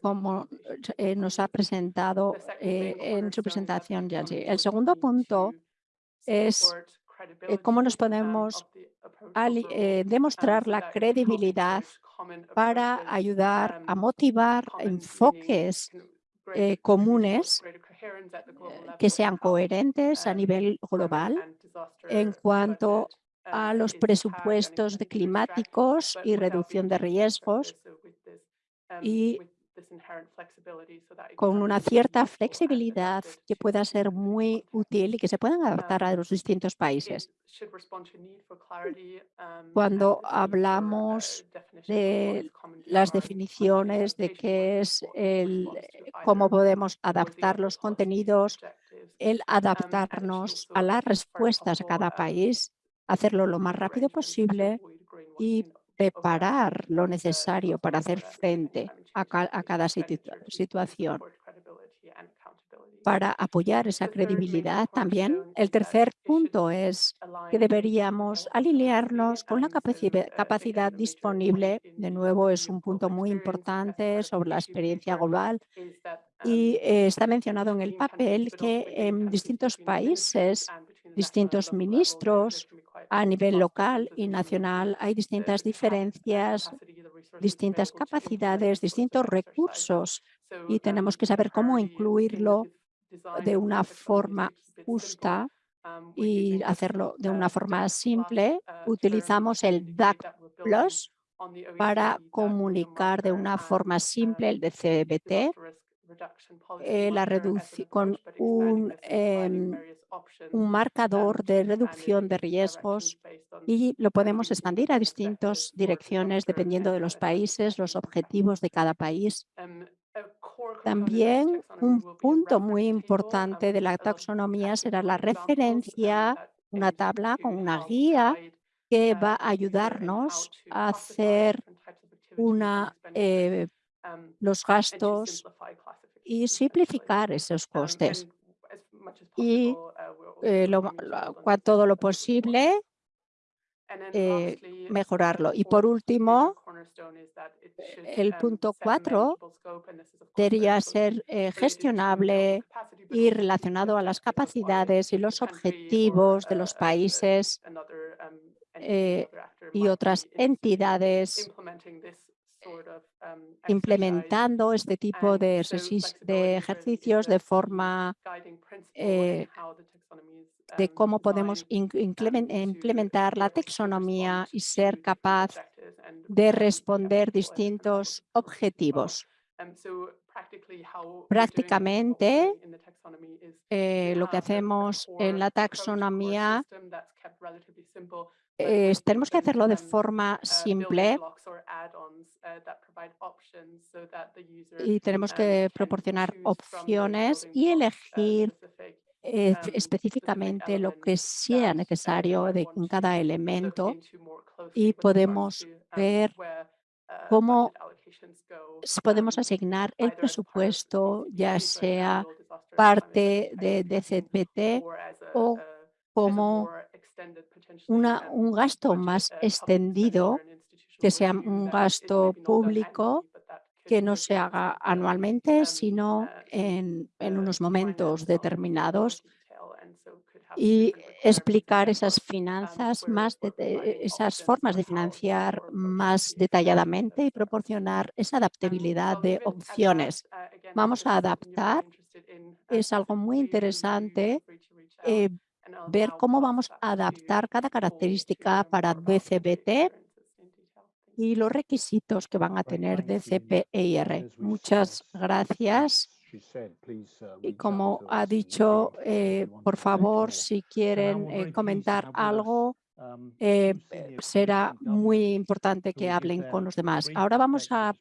como eh, nos ha presentado eh, en su presentación Yancy. El segundo punto es eh, cómo nos podemos demostrar la credibilidad para ayudar a motivar enfoques eh, comunes eh, que sean coherentes a nivel global en cuanto a los presupuestos de climáticos y reducción de riesgos y con una cierta flexibilidad que pueda ser muy útil y que se puedan adaptar a los distintos países. Cuando hablamos de las definiciones de qué es el, cómo podemos adaptar los contenidos, el adaptarnos a las respuestas a cada país, hacerlo lo más rápido posible y preparar lo necesario para hacer frente a, cada situación para apoyar esa credibilidad también. El tercer punto es que deberíamos alinearnos con la capacidad disponible. De nuevo, es un punto muy importante sobre la experiencia global y eh, está mencionado en el papel que en distintos países, distintos ministros a nivel local y nacional hay distintas diferencias, distintas capacidades, distintos recursos y tenemos que saber cómo incluirlo de una forma justa y hacerlo de una forma simple. Utilizamos el DAC Plus para comunicar de una forma simple el DCBT, eh, la con un, em, un marcador de reducción de riesgos y lo podemos expandir a distintas direcciones dependiendo de los países, los objetivos de cada país. También un punto muy importante de la taxonomía será la referencia, una tabla con una guía que va a ayudarnos a hacer una, eh, los gastos y simplificar esos costes. Y eh, todo lo posible eh, mejorarlo. Y por último, el punto cuatro debería ser eh, gestionable y relacionado a las capacidades y los objetivos de los países eh, y otras entidades implementando este tipo de, ejercicios de forma eh, de cómo podemos inclemen- implementar la taxonomía y ser capaz de responder distintos objetivos. Prácticamente, eh, lo que hacemos en la taxonomía es, tenemos que hacerlo de forma simple. y tenemos que proporcionar opciones y elegir eh, específicamente lo que sea necesario de en cada elemento y podemos ver cómo podemos asignar el presupuesto, ya sea parte de DCPT o como una, un gasto más extendido, que sea un gasto público que no se haga anualmente, sino en, en unos momentos determinados y explicar esas finanzas más, esas formas de financiar más detalladamente y proporcionar esa adaptabilidad de opciones. Vamos a adaptar. Es algo muy interesante eh, ver cómo vamos a adaptar cada característica para DCBT y los requisitos que van a tener DCPIR. Muchas gracias. Y como ha dicho, eh, por favor, si quieren eh, comentar algo, eh, eh, será muy importante que hablen con los demás. Ahora vamos a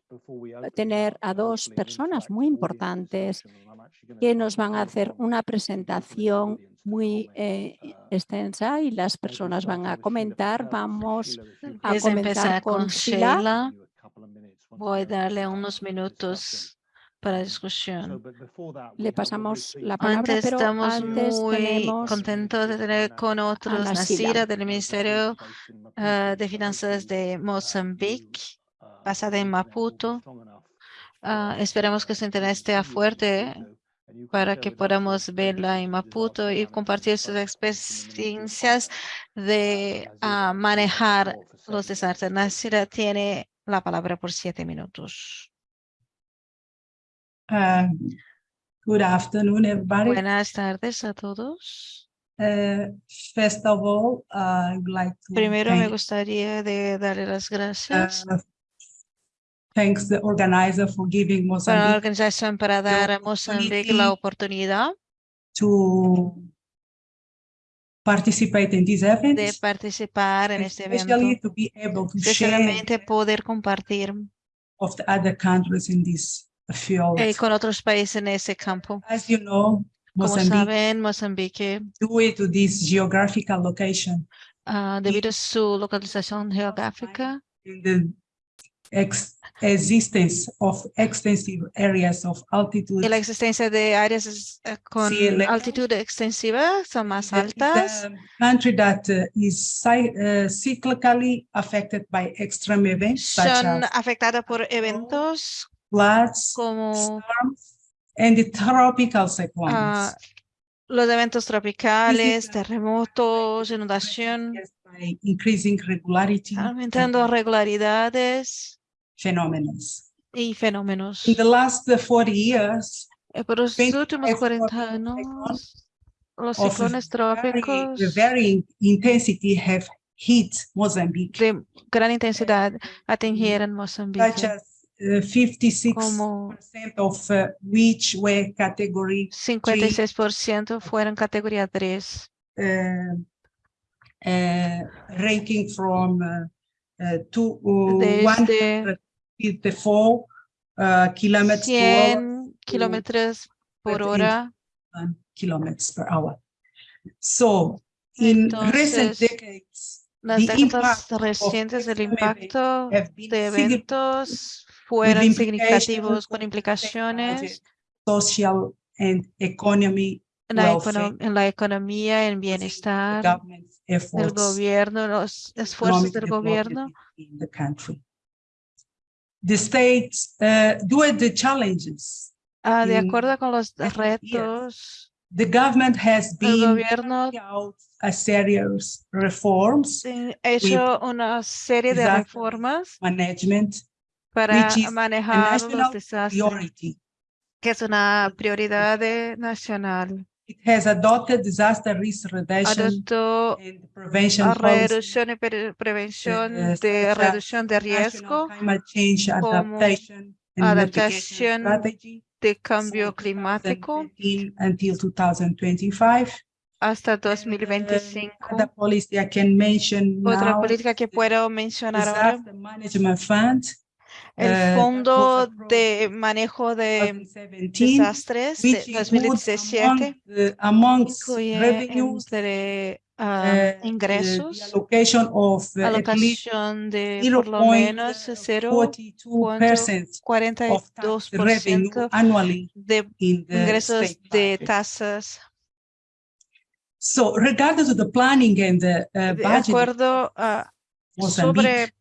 tener a dos personas muy importantes que nos van a hacer una presentación muy eh, extensa y las personas van a comentar. Vamos a de comenzar empezar con con Sheila. Sheila, voy a darle unos minutos para discusión. Le pasamos la palabra, Antes pero estamos antes muy contentos de tener con otros Nasira. Del Ministerio ah, de Finanzas de Mozambique, basada en Maputo. Ah, esperamos que su internet esté fuerte para que podamos verla en Maputo y compartir sus experiencias de ah, manejar los desastres. Nasira tiene la palabra por siete minutos. Uh, Good afternoon, everybody. Buenas tardes a todos. Uh, First of all, I would like to Primero me gustaría de darle las gracias uh, thanks the organizer for giving para la Mozambique organización para dar a Mozambique la oportunidad to participate in this event, de participar en este evento, especially to be able to share poder compartir of the other countries in this field. eh, con otros países en ese campo. As you know, Como Mozambique, saben, Mozambique, due to this geographical location, ah, debido a su localización geográfica in the ex- existence of extensive areas of altitude y la existencia de áreas eh, con Sí, altitud extensiva son más the- altas. the country that uh, is cy- uh, cyclically affected by extreme events such Son as afectadas por eventos floods, como storms, and the tropical cyclones. ah, los eventos tropicales, uh, terremotos, inundación, increasing regularity aumentando regularidades phenomena. y fenómenos. In the last uh, 40 years, Eh, Por 20 últimos 40 años, cyclones los of ciclones very, trópicos very intensity have hit Mozambique, de gran intensidad atingieron such Mozambique, as uh, 56% of uh, which were category 56% fueron categoría 3, uh, uh, ranking from uh, to uh, desde 154 uh, kilometers per hour 100 kilómetros por hora. and kilometers per hour. So in recent Entonces, decades, Las the décadas impact of recientes del impacto de significant eventos fueron implications significativos con on implicaciones social and economy en la, econo- en la economía, en bienestar, el efforts gobierno, los esfuerzos del gobierno. in the country. The states, uh, to the challenges, Ah, de acuerdo con los retos, the government has el been gobierno carrying out a series reforms, ha hecho una serie de reformas management, para which is a manejar los desastres, priority. que es una prioridad nacional. It has adopted disaster risk reduction and prevention reducción y pre- prevención eh, de such as reducción de riesgo, climate change adaptation and mitigation adaptación strategy de cambio climático until 2025. hasta Uh, 2025. Other policy I can mention Otra now política que puedo mencionar ahora, Fund. El uh, that Fondo de Manejo de 2017, Desastres de which includes 2017 among incluye revenues entre uh, ingresos, allocation of uh, least alocación de por lo menos 0.42% of tax revenue 0.42% annually de ingresos state de tasas. So regarding to the planning and the uh, De budget acuerdo a Mozambique, sobre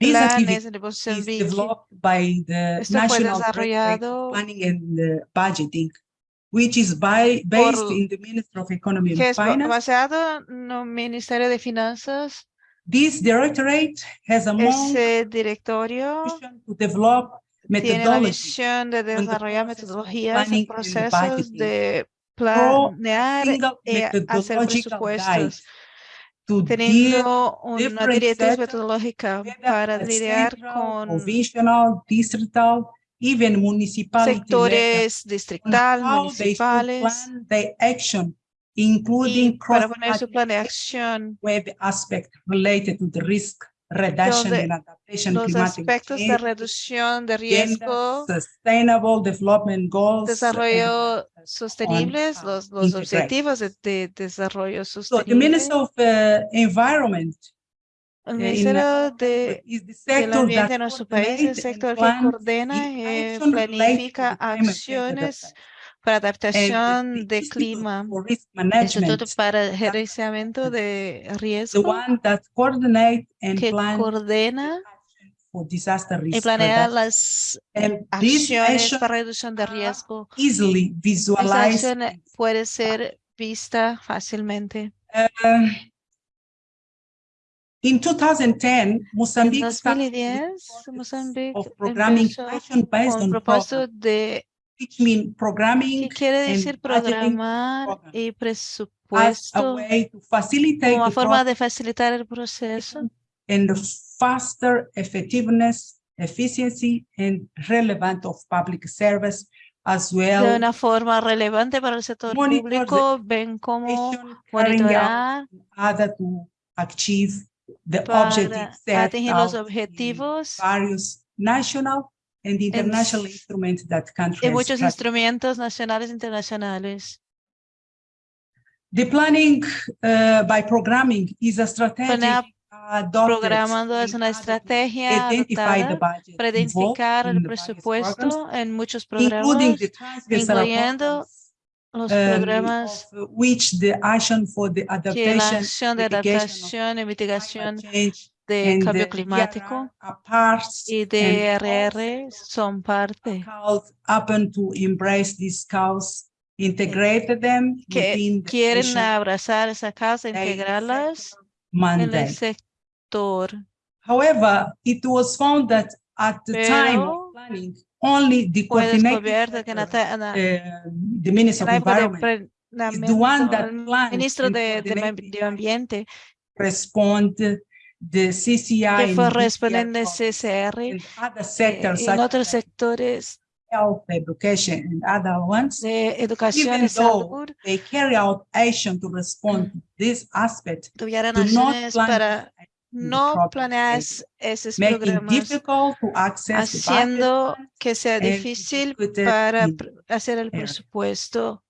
planes de is Mozambique, developed by the Esto fue National desarrollado Planning and uh, Budgeting, which is by, based Por- in the Ministry of Economy and Finance. basado en el Ministerio de Finanzas. This directorate has a Ese directorio mission to develop tiene la methodology misión de the desarrollar metodologías y planning and procesos budgeting. de planear y hacer guide presupuestos, teniendo una directriz metodológica para lidiar con distrital, even sectores distrital, municipales, action, including para poner su plan de acción. web aspect related to the risk reduction adaptation los climatic aspectos de reducción de gender, riesgo, sustainable development goals, desarrollo and sostenibles, los, los integrate. objetivos de, de desarrollo So the sostenible. Minister of uh, Environment El uh, in Ministerio de del ambiente de nuestro país, el sector que coordena y to planifica acciones. Para the- adaptación the de clima. Instituto para Gerenciamiento de the Riesgo one that coordinate and que plan coordena for disaster y risk planea reduction. las acciones para reducción de riesgo. easily Esta acción puede ser vista fácilmente. Uh, In 2010, En Mozambique started the 2010, process Mozambique of programming based on propósito de, which mean programming ¿qué quiere decir programar program y as a presupuesto way to facilitate como the forma de facilitar el proceso process and the faster effectiveness, efficiency, and relevant of public service as de well. una forma relevante para el sector público, ven cómo monitorar in order to achieve the para objectives set atingir los objetivos various national and international s- instruments that y countries. muchos have. instrumentos nacionales e internacionales. The planning uh, by programming is a strategy Planea adopted Programando es in una order to estrategia identify the adoptada budget para involved identificar in el the various presupuesto programs, en muchos including programas, the transversal incluyendo programs, los um, programas of which the action for the que la adaptation, acción de mitigation of adaptación y mitigación climate change de and cambio climático y DRR son parte. to embrace these cause, integrate them que within the abrazar esa causa, integrarlas en el sector. However, it was found that at the time of planning, only the descubierto que en la, sector, ta- en la- uh, the Minister of Environment is the one that plans ministro de, de Medio Ambiente, respond the CCI que fue programs CCR en otros sectores health, education and other ones. de educación Even y though salud they carry out action to respond to this aspect, tuvieran do not acciones para no planear esos programas, haciendo que sea difícil para hacer el presupuesto.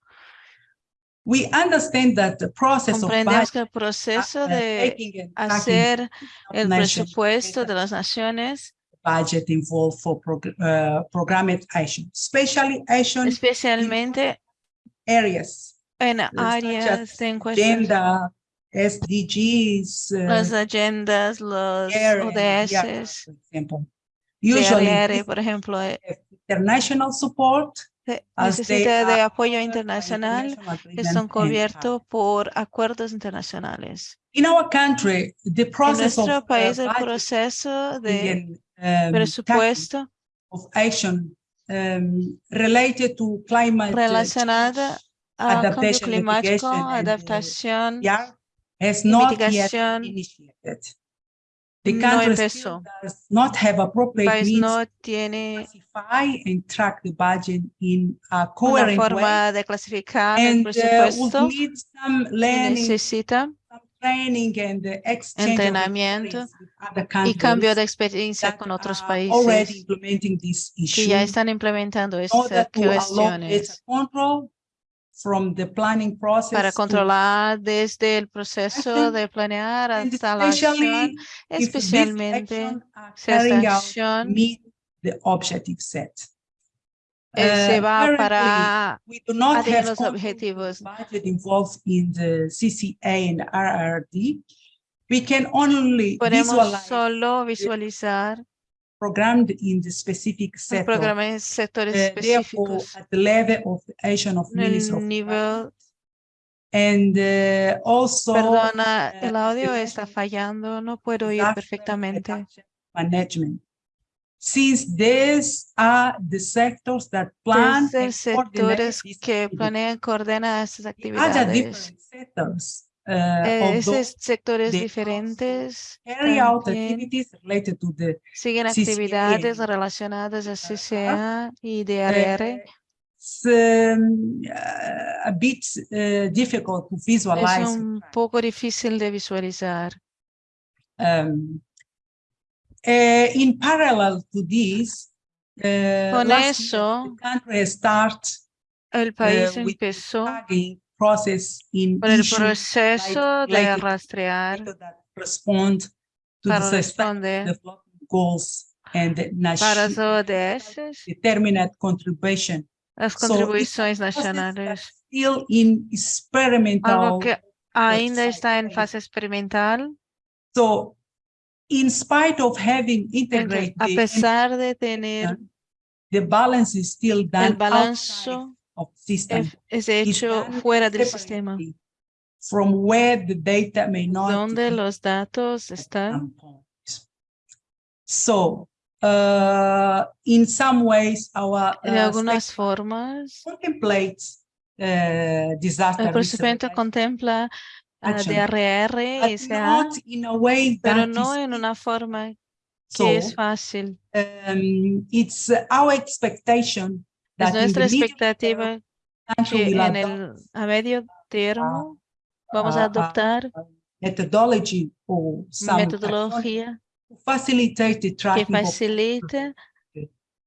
We understand that the process of Comprendemos budget, que el proceso de hacer el presupuesto de las naciones, budget involved for prog- uh, programmed action, especially action especialmente areas en áreas as de agenda, SDGs, uh, las agendas, los DRR, ODS, for example. Usually DRR, por ejemplo, international support se- as they necesita de apoyo internacional and cubiertos por acuerdos internacionales. In our country, the En process of nuestro uh, país, el proceso de um, presupuesto of action um, related to climate relacionada al cambio climático, uh, adaptación mitigación no empezó. still does not have El appropriate país means no to tiene classify and track the budget in a una forma de clasificar el presupuesto need some y learning, necesita some training and exchange of Entrenamiento experience with other y cambio de countries experiencia con otros países que ya están implementando estas cuestiones from the planning process para to- controlar desde el proceso action de planear hasta la especially acción, especialmente si esta acción meet the objective set. eh, se Uh, va currently, para We do not have los objetivos. budget involved in the CCA and RRD. We can only Podemos visualize solo visualizar programmed in the specific of, programas en sectores uh, específicos at the level of the Asian of el nivel And uh, also. Perdona, uh, el audio está fallando, no puedo oír perfectamente. Management. Since these are the sectors that plan and coordinate sectores these que planean, coordenan estas actividades. different sectors, uh, Eh, although Esos sectores diferentes siguen actividades relacionadas a CCA y DRR. it's um, uh, a bit uh, difficult to Es visualize. un poco difícil de visualizar. Um, uh, in parallel to this, Con year, eso, the start el país empezó process in con el proceso de related to rastrear respond to the para responder development goals and the para las ODS, determinate contribution. las So it's a contribuciones process nacionales. that's Still in experimental. Algo que ainda está en phase. fase experimental. So in spite of having integrated a pesar de tener the balance is still done el balanzo of system. hecho fuera del sistema, From where the data may not. donde los datos están. So, uh, in some ways, our De uh, algunas state formas, contemplates uh, disaster el reduction, contempla a action, DRR y but SA, not in a way pero that no is en una forma so, que es fácil. um, it's our expectation Es nuestra expectativa que en el a medio termo vamos a adoptar methodology or some metodología facilitate que facilite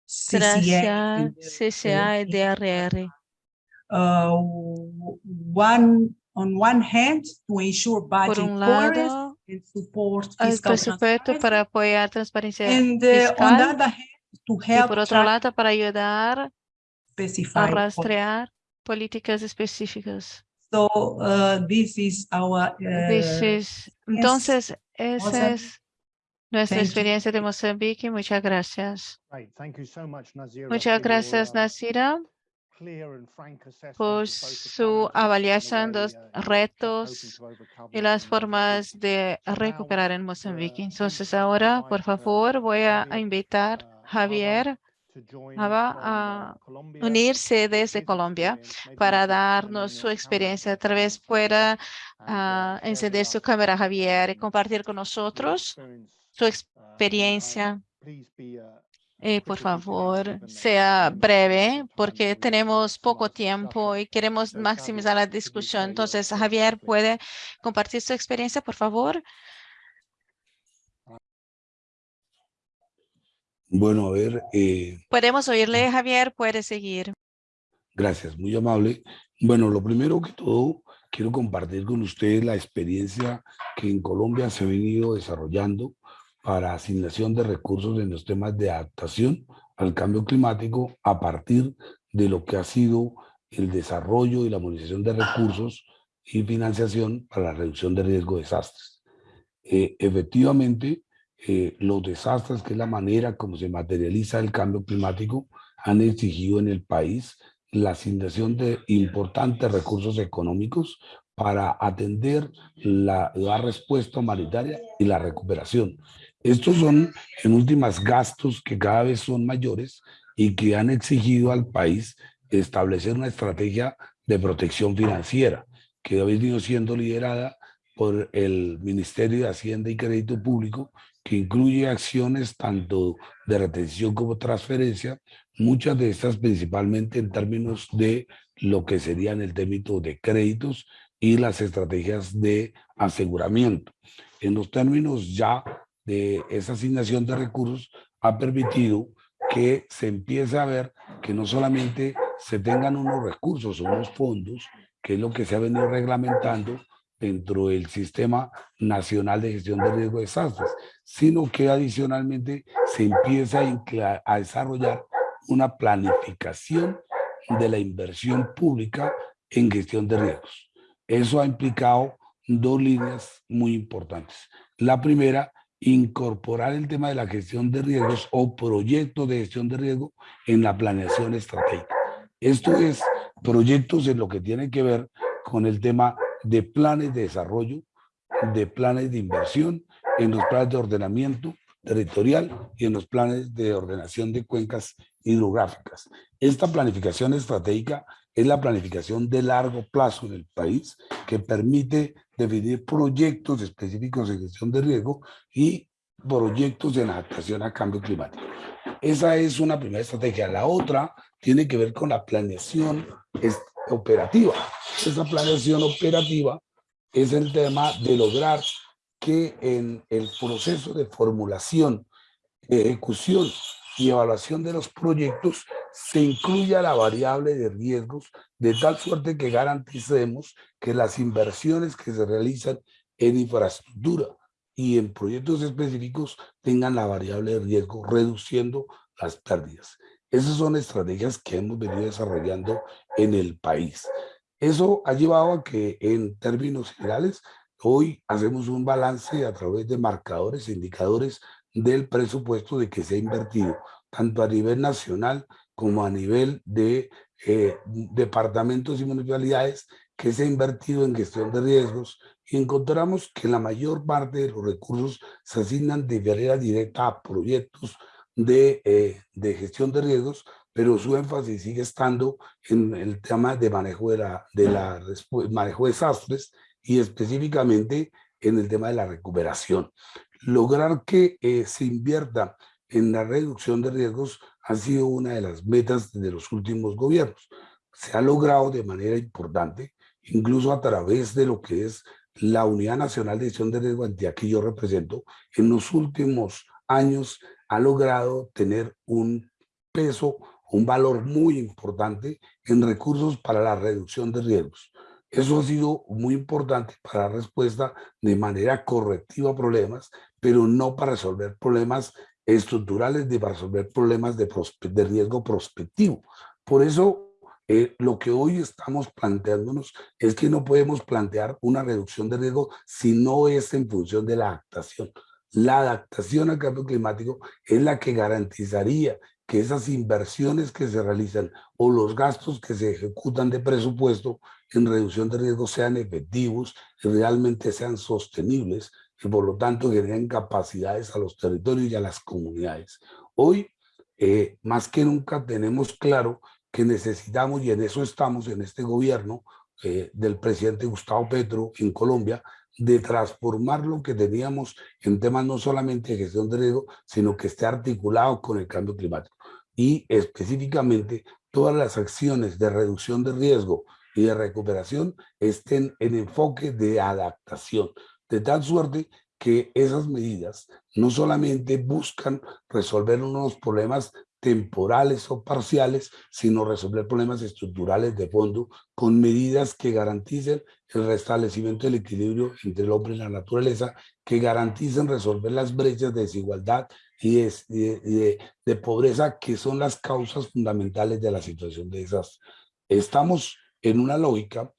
CCA y DRR. uh, one on one hand to ensure Por budget un lado, and support el fiscal presupuesto transparency, para apoyar transparencia and uh, on the fiscal other hand to y help por otro lado para ayudar specified rastrear políticas específicas. So uh, this is our This uh, is- entonces, esa es nuestra Thank you. experiencia de Mozambique. Muchas gracias. Great, thank you so much, Nazira, Muchas gracias, frank assessment por of both the su challenges and the avaliación de los uh, retos y las in formas Mozambique. de recuperar en uh, Mozambique. Entonces uh, ahora, invite, por uh, favor, voy a a invitar uh, a Javier from, a unirse desde Colombia para darnos su experiencia. Tal vez pueda uh, encender su cámara, Javier, y compartir con nosotros su uh, experiencia. uh, Eh, por favor, sea breve porque tenemos poco tiempo y queremos maximizar la discusión. Entonces, Javier? ¿puede compartir su experiencia, por favor? Bueno, a ver, eh, Podemos oírle, Javier, puede seguir. gracias, muy amable. Bueno, lo primero que todo, quiero compartir con ustedes la experiencia que en Colombia se ha venido desarrollando para asignación de recursos en los temas de adaptación al cambio climático a partir de lo que ha sido el desarrollo y la movilización de recursos y financiación para la reducción de riesgo de desastres. Eh, efectivamente, eh, los desastres, que es la manera como se materializa el cambio climático, han exigido en el país la asignación de importantes recursos económicos para atender la, la respuesta humanitaria y la recuperación. Estos son, en últimas, gastos que cada vez son mayores y que han exigido al país establecer una estrategia de protección financiera que ha venido siendo liderada por el Ministerio de Hacienda y Crédito Público, que incluye acciones tanto de retención como transferencia, muchas de estas principalmente en términos de lo que serían el término de créditos y las estrategias de aseguramiento. En los términos ya de esa asignación de recursos, ha permitido que se empiece a ver que no solamente se tengan unos recursos, unos fondos, que es lo que se ha venido reglamentando dentro del Sistema Nacional de Gestión de Riesgo de Desastres, sino que adicionalmente se empieza a, a desarrollar una planificación de la inversión pública en gestión de riesgos. Eso ha implicado dos líneas muy importantes. La primera, incorporar el tema de la gestión de riesgos o proyectos de gestión de riesgo en la planeación estratégica. Esto es proyectos en lo que tiene que ver con el tema de planes de desarrollo, de planes de inversión, en los planes de ordenamiento territorial y en los planes de ordenación de cuencas hidrográficas. Esta planificación estratégica es la planificación de largo plazo en el país que permite definir proyectos específicos de gestión de riesgo y proyectos de adaptación a cambio climático. Esa es una primera estrategia. La otra tiene que ver con la planeación operativa. Esa planeación operativa es el tema de lograr que en el proceso de formulación, ejecución y evaluación de los proyectos se incluya la variable de riesgos de tal suerte que garanticemos que las inversiones que se realizan en infraestructura y en proyectos específicos tengan la variable de riesgo reduciendo las pérdidas. Esas son estrategias que hemos venido desarrollando en el país. Eso ha llevado a que en términos generales hoy hacemos un balance a través de marcadores e indicadores del presupuesto de que se ha invertido tanto a nivel nacional como a nivel de eh, departamentos y municipalidades que se ha invertido en gestión de riesgos y encontramos que la mayor parte de los recursos se asignan de manera directa a proyectos de, eh, de gestión de riesgos, pero su énfasis sigue estando en el tema de manejo de, la, de la, manejo de desastres y específicamente en el tema de la recuperación. Lograr que eh, se invierta en la reducción de riesgos ha sido una de las metas de los últimos gobiernos. Se ha logrado de manera importante, incluso a través de lo que es la Unidad Nacional de Gestión de Riesgo Antía que yo represento, en los últimos años ha logrado tener un peso, un valor muy importante en recursos para la reducción de riesgos. Eso ha sido muy importante para la respuesta de manera correctiva a problemas, pero no para resolver problemas estructurales ni para resolver problemas de, de riesgo prospectivo. Por eso, eh, lo que hoy estamos planteándonos es que no podemos plantear una reducción de riesgo si no es en función de la adaptación. La adaptación al cambio climático es la que garantizaría que esas inversiones que se realizan o los gastos que se ejecutan de presupuesto en reducción de riesgos sean efectivos realmente sean sostenibles y por lo tanto generen capacidades a los territorios y a las comunidades. Hoy, eh, más que nunca, tenemos claro que necesitamos, y en eso estamos en este gobierno eh, del presidente Gustavo Petro en Colombia, de transformar lo que teníamos en temas no solamente de gestión de riesgo, sino que esté articulado con el cambio climático. Y específicamente todas las acciones de reducción de riesgo y de recuperación estén en enfoque de adaptación, de tal suerte que esas medidas no solamente buscan resolver unos problemas temporales o parciales, sino resolver problemas estructurales de fondo con medidas que garanticen el restablecimiento del equilibrio entre el hombre y la naturaleza, que garanticen resolver las brechas de desigualdad y de, pobreza que son las causas fundamentales de la situación de esas. Estamos en una lógica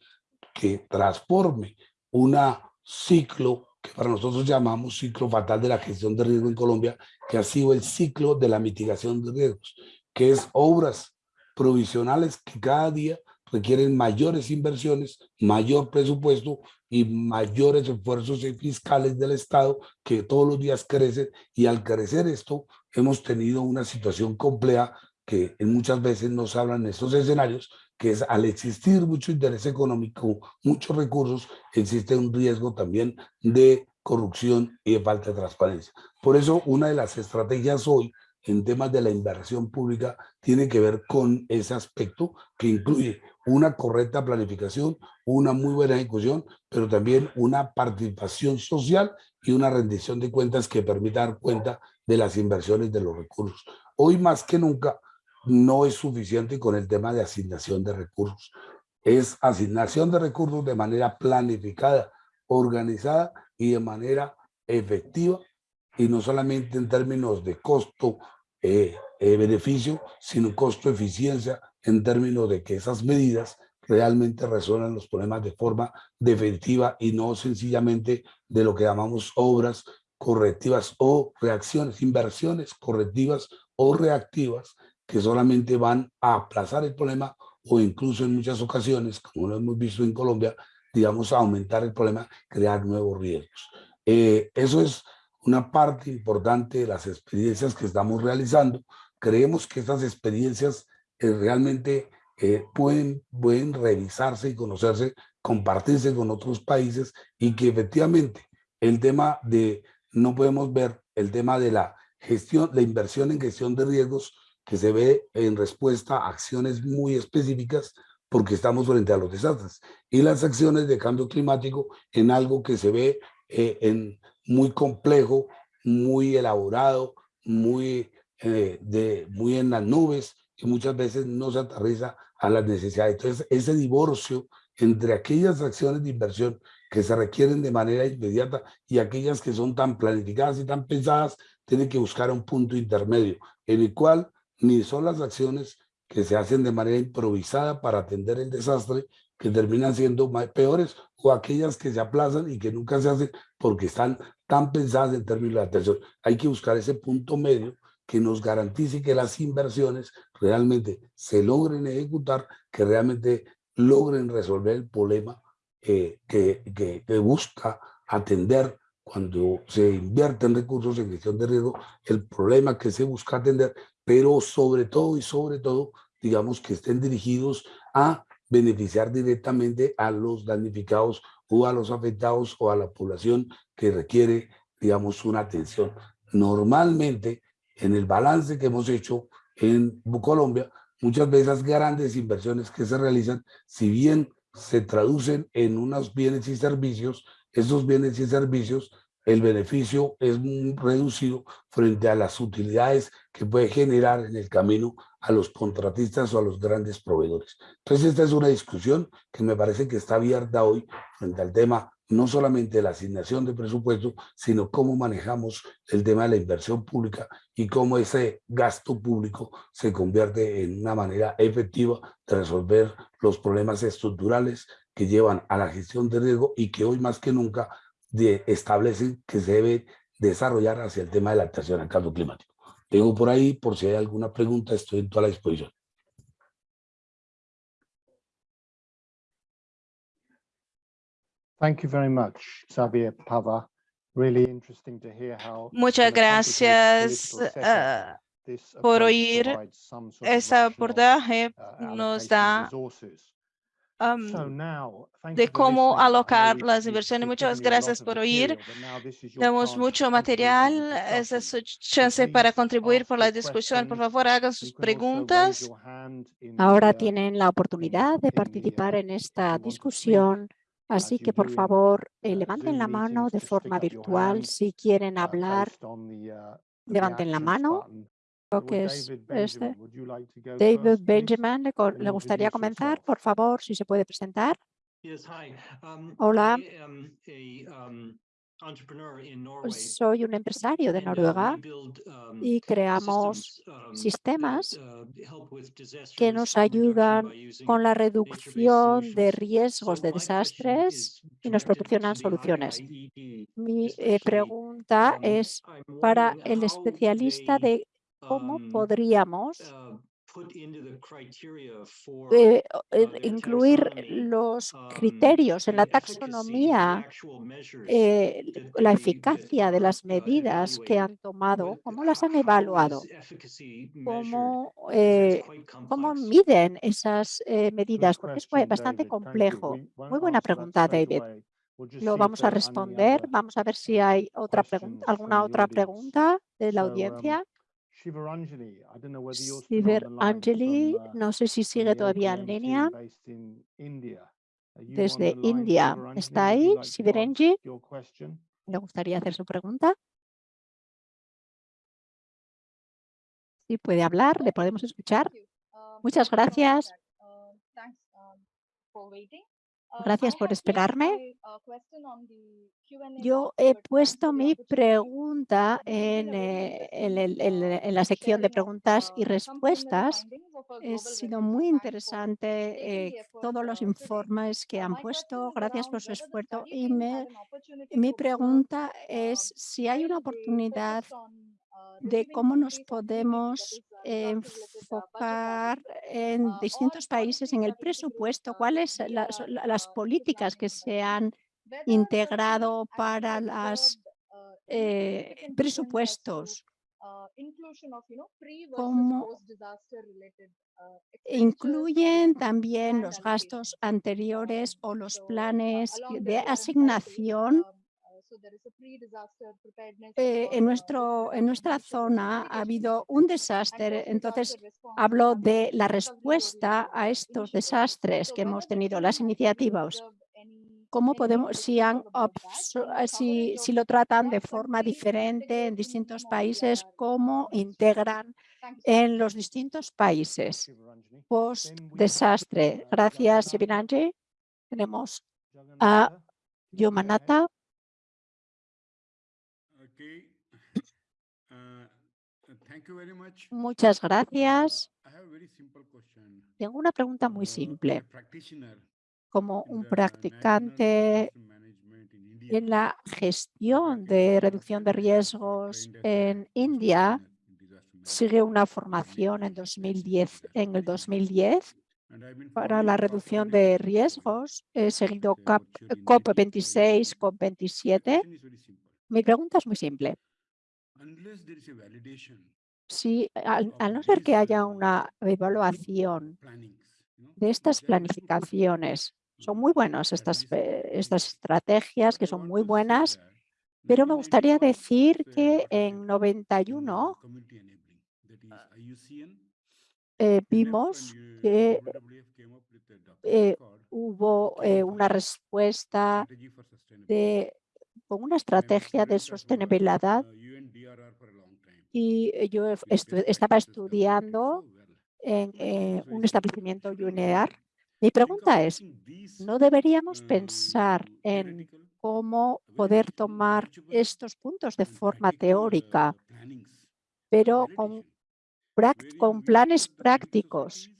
que transforme un ciclo que para nosotros llamamos ciclo fatal de la gestión de riesgo en Colombia, que ha sido el ciclo de la mitigación de riesgos, que es obras provisionales que cada día requieren mayores inversiones, mayor presupuesto y mayores esfuerzos fiscales del Estado que todos los días crecen y al crecer esto hemos tenido una situación compleja que muchas veces nos hablan en estos escenarios, que es al existir mucho interés económico, muchos recursos, existe un riesgo también de corrupción y de falta de transparencia. Por eso una de las estrategias hoy en temas de la inversión pública tiene que ver con ese aspecto que incluye una correcta planificación, una muy buena ejecución, pero también una participación social y una rendición de cuentas que permita dar cuenta de las inversiones de los recursos. Hoy más que nunca no es suficiente con el tema de asignación de recursos. Es asignación de recursos de manera planificada, organizada y de manera efectiva y no solamente en términos de costo, eh, eh, beneficio, sino costo eficiencia en términos de que esas medidas realmente resuelvan los problemas de forma definitiva y no sencillamente de lo que llamamos obras correctivas o reacciones, inversiones correctivas o reactivas que solamente van a aplazar el problema o incluso en muchas ocasiones, como lo hemos visto en Colombia, digamos, aumentar el problema, crear nuevos riesgos. Eh, eso es una parte importante de las experiencias que estamos realizando. Creemos que estas experiencias eh, realmente eh, pueden, pueden revisarse y conocerse, compartirse con otros países y que efectivamente el tema de, no podemos ver el tema de la gestión, la inversión en gestión de riesgos que se ve en respuesta a acciones muy específicas porque estamos frente a los desastres y las acciones de cambio climático en algo que se ve eh, en muy complejo, muy elaborado, muy, eh, de, muy en las nubes y muchas veces no se aterriza a las necesidades. Entonces, ese divorcio entre aquellas acciones de inversión que se requieren de manera inmediata y aquellas que son tan planificadas y tan pensadas, tiene que buscar un punto intermedio en el cual ni son las acciones que se hacen de manera improvisada para atender el desastre que terminan siendo peores o aquellas que se aplazan y que nunca se hacen porque están tan pensadas en términos de atención. Hay que buscar ese punto medio que nos garantice que las inversiones realmente se logren ejecutar, que realmente logren resolver el problema eh, que, que, que busca atender cuando se invierten recursos en gestión de riesgo, el problema que se busca atender, pero sobre todo y sobre todo, digamos que estén dirigidos a beneficiar directamente a los damnificados o a los afectados o a la población que requiere, digamos, una atención. Normalmente, en el balance que hemos hecho en Colombia, muchas veces las grandes inversiones que se realizan, si bien se traducen en unos bienes y servicios, esos bienes y servicios, el beneficio es reducido frente a las utilidades que puede generar en el camino a los contratistas o a los grandes proveedores. Entonces esta es una discusión que me parece que está abierta hoy frente al tema no solamente de la asignación de presupuesto, sino cómo manejamos el tema de la inversión pública y cómo ese gasto público se convierte en una manera efectiva de resolver los problemas estructurales que llevan a la gestión de riesgo y que hoy más que nunca de, establecen que se debe desarrollar hacia el tema de la adaptación al cambio climático. Tengo por ahí, por si hay alguna pregunta, estoy en toda la disposición. Thank you very much, Xavier Pava. Really interesting to hear how Muchas gracias uh, por oír ese abordaje. uh, Nos da um, de cómo alocar las inversiones. Muchas gracias por oír. Tenemos mucho material. Esa es su chance para contribuir por la discusión. Por favor, hagan sus preguntas. Ahora tienen la oportunidad de participar en esta discusión. Así que, por favor, eh, levanten la mano de forma virtual. Si quieren hablar, levanten la mano que es este. David Benjamin, ¿le, gustaría comenzar? Por favor, si se puede presentar. Hola. Soy un empresario de Noruega y creamos sistemas que nos ayudan con la reducción de riesgos de desastres y nos proporcionan soluciones. Mi eh, pregunta es para el especialista de cómo podríamos eh, eh, incluir los um, criterios en la taxonomía, eh, la eficacia de las medidas que han tomado, cómo las han evaluado, cómo, eh, cómo miden esas eh, medidas, porque es bastante complejo. Muy buena pregunta, David. Lo vamos a responder. Vamos a ver si hay otra pregunta, alguna otra pregunta de la audiencia. Siver Angeli, no sé si sigue todavía en línea. Desde India. ¿Está ahí, Siverenji? ¿Le gustaría hacer su pregunta? Sí, puede hablar, le podemos escuchar. Muchas gracias. Gracias por esperarme. Yo he puesto mi pregunta en, eh, en la sección de preguntas y respuestas. Ha sido muy interesante eh, todos los informes que han puesto. Gracias por su esfuerzo. Y me- mi pregunta es si hay una oportunidad de cómo nos podemos enfocar en distintos países en el presupuesto, cuáles las, las políticas que se han integrado para los presupuestos, cómo incluyen también los gastos anteriores o los planes de asignación eh, en, nuestro, en nuestra zona ha habido un desastre, entonces hablo de la respuesta a estos desastres que hemos tenido, las iniciativas. ¿Cómo podemos, si, han, si, si lo tratan de forma diferente en distintos países, cómo integran en los distintos países post-desastre? Gracias, Sivinanji. Tenemos a Yomanata. Muchas gracias. Tengo una pregunta muy simple. Como un practicante en la gestión de reducción de riesgos en India, sigue una formación en, 2010, en el 2010 para la reducción de riesgos. He seguido COP26, COP27. Mi pregunta es muy simple. Si al, al, no ser que haya una evaluación de estas planificaciones, son muy buenas estas, estas estrategias, que son muy buenas, pero me gustaría decir que en 91 eh, vimos que eh, hubo eh, una respuesta de, con una estrategia de sostenibilidad y yo estu estaba estudiando en eh, un establecimiento UNEAR. Mi pregunta es, ¿no deberíamos pensar en cómo poder tomar estos puntos de forma teórica, pero con, con planes prácticos,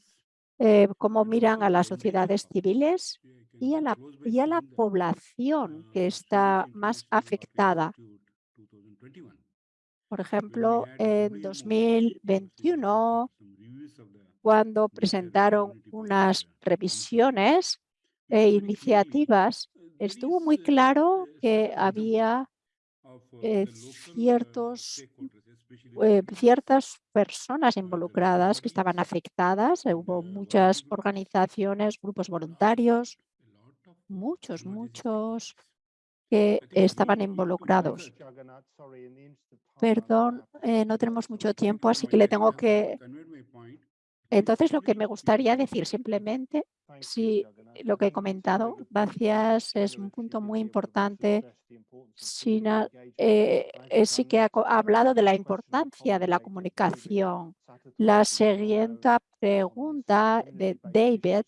eh, cómo miran a las sociedades civiles y a, la, y a la población que está más afectada? Por ejemplo, en 2021, cuando presentaron unas revisiones e iniciativas, estuvo muy claro que había eh, ciertos, eh, ciertas personas involucradas que estaban afectadas. Hubo muchas organizaciones, grupos voluntarios, muchos, muchos que estaban involucrados. Perdón, eh, no tenemos mucho tiempo, así que le tengo que... Entonces, lo que me gustaría decir simplemente, si lo que he comentado, gracias, es un punto muy importante. Sina, eh, eh, sí que ha, ha hablado de la importancia de la comunicación. La siguiente pregunta de David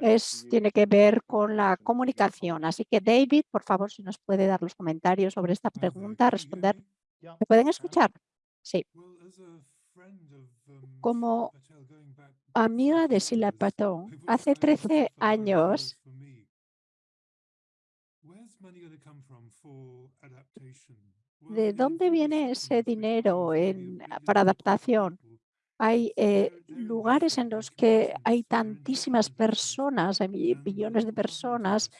es, tiene que ver con la comunicación. Así que David, por favor, si nos puede dar los comentarios sobre esta pregunta, responder. ¿Me pueden escuchar? Sí. Como amiga de Sila Patón, hace 13 años ¿De dónde viene ese dinero en, para adaptación? hay eh, lugares en los que hay tantísimas personas, hay millones de personas,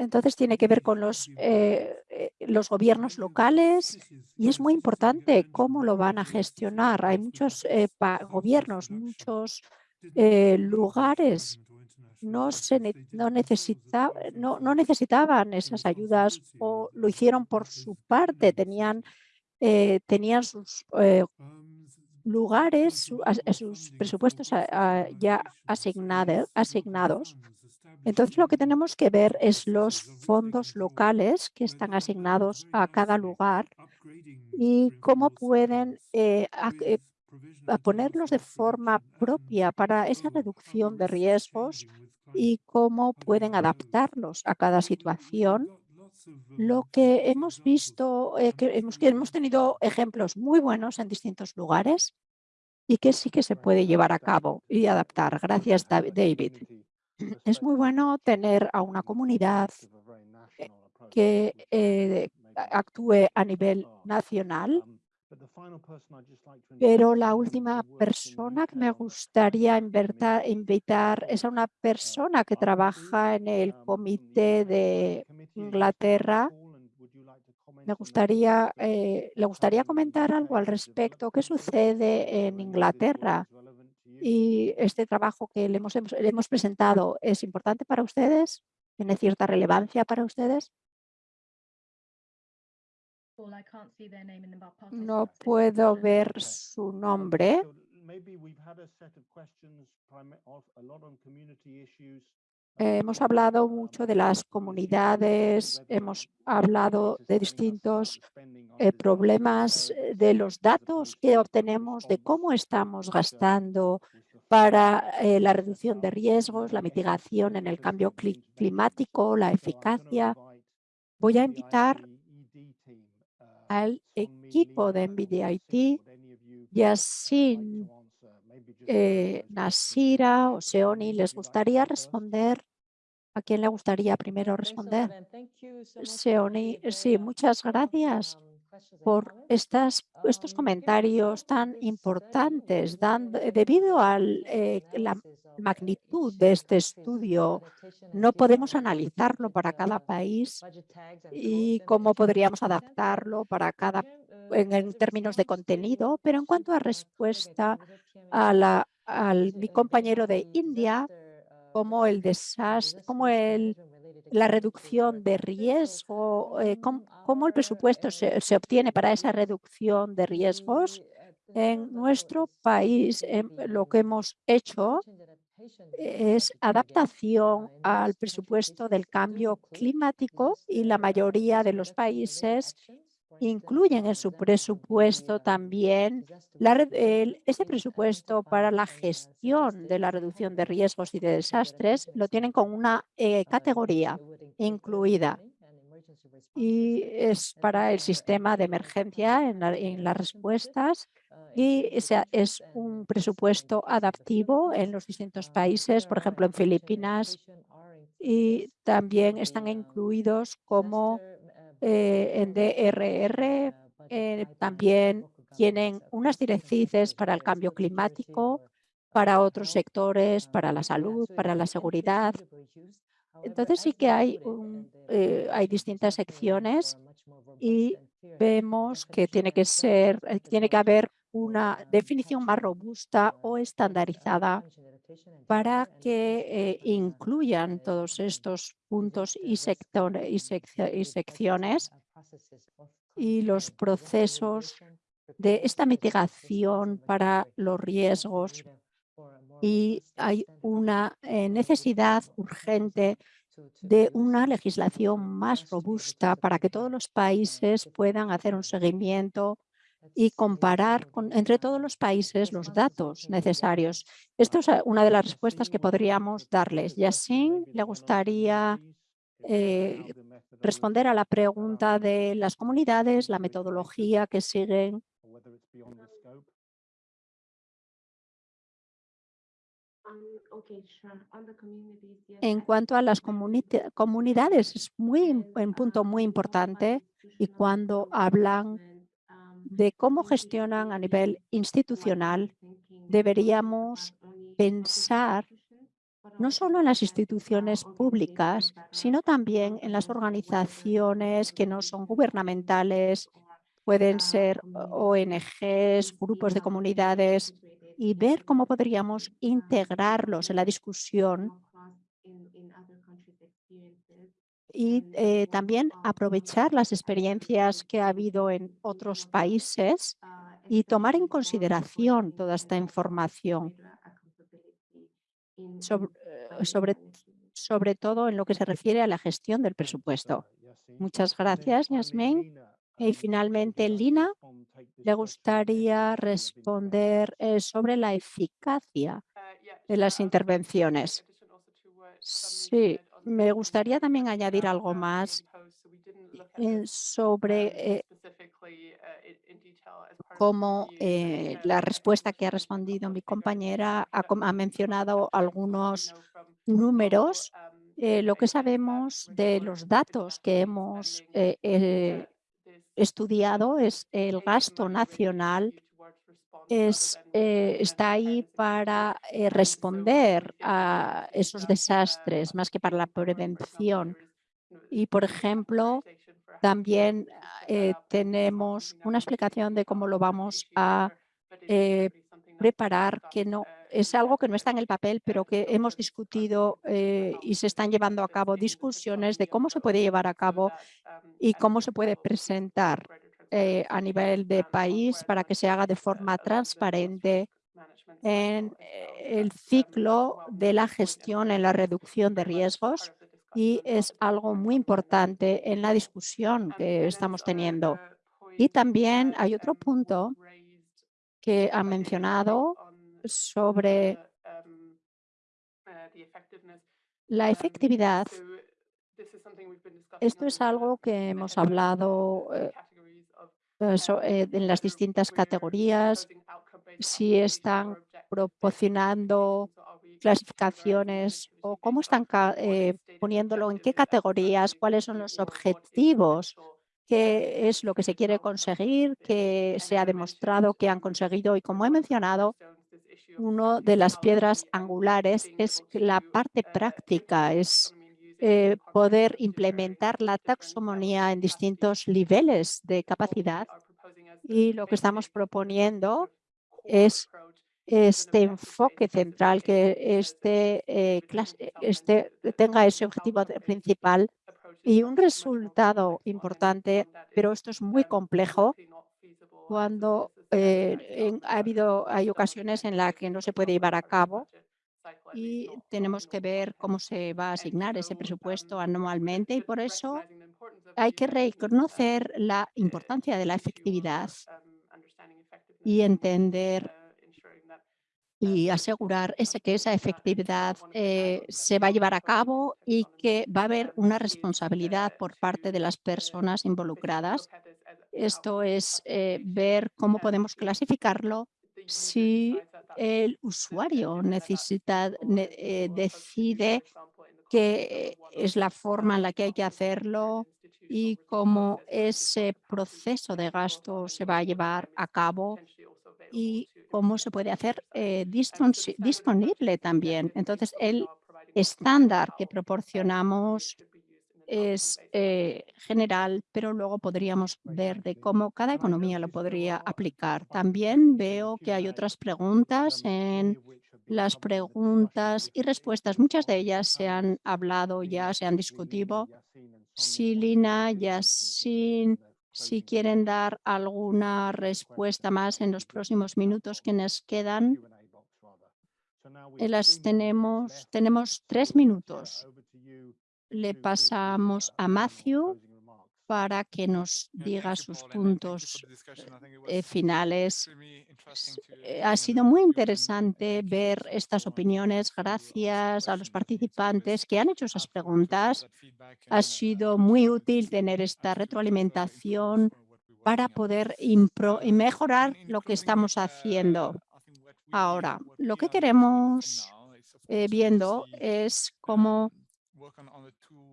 entonces tiene que ver con los, eh, eh, los gobiernos locales y es muy importante cómo lo van a gestionar. Hay muchos gobiernos, muchos lugares no, se, no, necesita, no, no, necesitaban esas ayudas o lo hicieron por su parte, tenían, tenían sus lugares, sus presupuestos ya asignados. Entonces lo que tenemos que ver es los fondos locales que están asignados a cada lugar y cómo pueden eh, eh, ponerlos de forma propia para esa reducción de riesgos y cómo pueden adaptarlos a cada situación. Lo que hemos visto, eh, hemos, que hemos tenido ejemplos muy buenos en distintos lugares y que sí que se puede llevar a cabo y adaptar. Gracias, David. Es muy bueno tener a una comunidad que eh, actúe a nivel nacional pero la última persona que me gustaría invitar es a una persona que trabaja en el comité de Inglaterra. Me gustaría, eh, ¿Le gustaría comentar algo al respecto? ¿Qué sucede en Inglaterra? Y este trabajo que le hemos, le hemos presentado, ¿es importante para ustedes? ¿Tiene cierta relevancia para ustedes? No puedo ver su nombre. Hemos hablado mucho de las comunidades, hemos hablado de distintos eh, problemas, eh, de los datos que obtenemos, de cómo estamos gastando para eh, la reducción de riesgos, la mitigación en el cambio climático, la eficacia. Voy a invitar al equipo de NVIDIA-IT, Yassin, eh, Nasira o Seoni, ¿les gustaría responder? ¿A quién le gustaría primero responder? Seoni, sí, muchas gracias por estas, estos comentarios tan importantes. debido a eh, la magnitud de este estudio, no podemos analizarlo para cada país y cómo podríamos adaptarlo para cada en, términos de contenido, pero en cuanto a respuesta a la, al mi compañero de India, como el desastre, como el la reducción de riesgo, eh, cómo, el presupuesto se, se, obtiene para esa reducción de riesgos. En nuestro país em, lo que hemos hecho es adaptación al presupuesto del cambio climático y la mayoría de los países incluyen en su presupuesto también ese presupuesto para la gestión de la reducción de riesgos y de desastres, lo tienen con una eh, categoría incluida. Y es para el sistema de emergencia en, las respuestas y es un presupuesto adaptivo en los distintos países, por ejemplo en Filipinas y también están incluidos como eh, en DRR eh, también tienen unas directrices para el cambio climático, para otros sectores, para la salud, para la seguridad. Entonces sí que hay, eh, hay distintas secciones y vemos que tiene que ser, tiene que haber una definición más robusta o estandarizada para que eh, incluyan todos estos puntos y, y, secciones y los procesos de esta mitigación para los riesgos y hay una eh, necesidad urgente de una legislación más robusta para que todos los países puedan hacer un seguimiento y comparar entre todos los países los datos necesarios. Esto es eh, una de las respuestas que podríamos darles. Yassin, ¿le gustaría eh, responder a la pregunta de las comunidades, la metodología que siguen? En cuanto a las comunidades, es muy, un punto muy importante y cuando hablan de cómo gestionan a nivel institucional, deberíamos pensar no solo en las instituciones públicas, sino también en las organizaciones que no son gubernamentales, pueden ser ONGs, grupos de comunidades, y ver cómo podríamos integrarlos en la discusión y eh, también aprovechar las experiencias que ha habido en otros países y tomar en consideración toda esta información sobre, eh, sobre, todo en lo que se refiere a la gestión del presupuesto. Muchas gracias, Yasmin. Y finalmente, Lina, le gustaría responder eh, sobre la eficacia de las intervenciones. Sí, me gustaría también añadir algo más eh, sobre eh, cómo eh, la respuesta que ha respondido mi compañera ha, ha mencionado algunos números. lo que sabemos de los datos que hemos estudiado es el gasto nacional es, eh, está ahí para eh, responder a esos desastres más que para la prevención. Y, por ejemplo, también eh, tenemos una explicación de cómo lo vamos a preparar, que no es algo que no está en el papel, pero que hemos discutido y se están llevando a cabo discusiones de cómo se puede llevar a cabo y cómo se puede presentar eh, a nivel de país para que se haga de forma transparente en eh, el ciclo de la gestión en la reducción de riesgos y es algo muy importante en la discusión que estamos teniendo. Y también hay otro punto que ha mencionado sobre la efectividad. Esto es algo que hemos hablado eh, en las distintas categorías, si están proporcionando clasificaciones o cómo están eh, poniéndolo, en qué categorías, cuáles son los objetivos, qué es lo que se quiere conseguir, qué se ha demostrado que han conseguido. Y como he mencionado, una de las piedras angulares es la parte práctica, es eh, poder implementar la taxonomía en distintos niveles de capacidad. Y lo que estamos proponiendo es este enfoque central, que este, eh, este tenga ese objetivo principal y un resultado importante, pero esto es muy complejo cuando eh, ha habido, hay ocasiones en las que no se puede llevar a cabo y tenemos que ver cómo se va a asignar ese presupuesto anualmente y por eso hay que reconocer la importancia de la efectividad y entender y asegurar ese, que esa efectividad eh, se va a llevar a cabo y que va a haber una responsabilidad por parte de las personas involucradas. Esto es eh, ver cómo podemos clasificarlo si el usuario necesita, eh, decide qué es la forma en la que hay que hacerlo y cómo ese proceso de gasto se va a llevar a cabo y cómo se puede hacer eh, disponible también. Entonces, el estándar que proporcionamos es eh, general, pero luego podríamos ver de cómo cada economía lo podría aplicar. También veo que hay otras preguntas en las preguntas y respuestas. Muchas de ellas se han hablado ya, se han discutido. Si Lina, si quieren dar alguna respuesta más en los próximos minutos que nos quedan, eh, las tenemos, tenemos tres minutos le pasamos a Matthew para que nos diga sus puntos eh, finales. Eh, ha sido muy interesante ver estas opiniones. Gracias a los participantes que han hecho esas preguntas. Ha sido muy útil tener esta retroalimentación para poder mejorar lo que estamos haciendo. Ahora, lo que queremos eh, viendo es cómo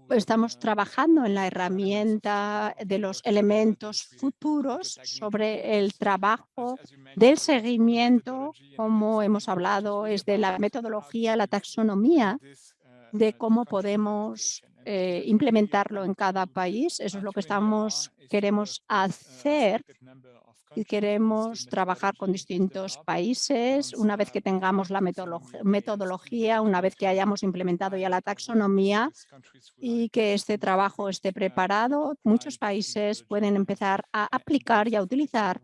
Estamos trabajando en la herramienta de los elementos futuros sobre el trabajo del seguimiento, como hemos hablado, es de la metodología, la taxonomía, de cómo podemos eh, implementarlo en cada país. Eso es lo que estamos queremos hacer y queremos trabajar con distintos países. Una vez que tengamos la metodología, una vez que hayamos implementado ya la taxonomía y que este trabajo esté preparado, muchos países pueden empezar a aplicar y a utilizar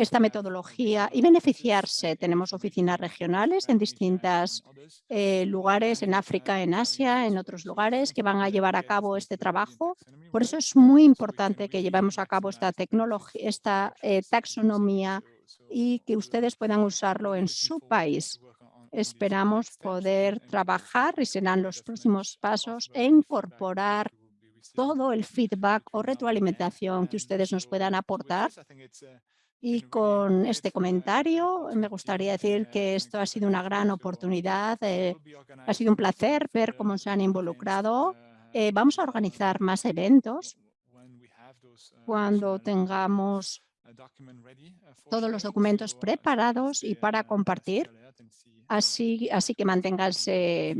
esta metodología y beneficiarse. Tenemos oficinas regionales en distintos eh, lugares, en África, en Asia, en otros lugares que van a llevar a cabo este trabajo. Por eso es muy importante que llevemos a cabo esta tecnología, esta eh, taxonomía y que ustedes puedan usarlo en su país. Esperamos poder trabajar y serán los próximos pasos e incorporar todo el feedback o retroalimentación que ustedes nos puedan aportar y con este comentario me gustaría decir que esto ha sido una gran oportunidad, eh, ha sido un placer ver cómo se han involucrado. Eh, vamos a organizar más eventos cuando tengamos todos los documentos preparados y para compartir. Así, así que manténganse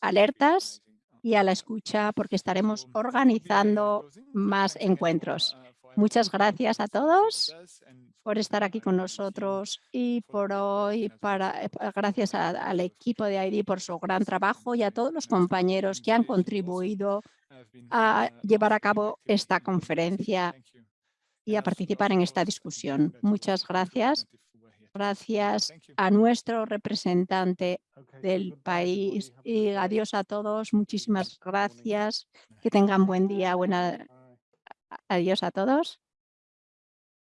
alertas y a la escucha porque estaremos organizando más encuentros. Muchas gracias a todos por estar aquí con nosotros y por hoy, para, eh, gracias al equipo de ID por su gran trabajo y a todos los compañeros que han contribuido a llevar a cabo esta conferencia y a participar en esta discusión. Muchas gracias. Gracias a nuestro representante del país y adiós a todos. Muchísimas gracias. Que tengan buen día. Buena... Adiós a todos.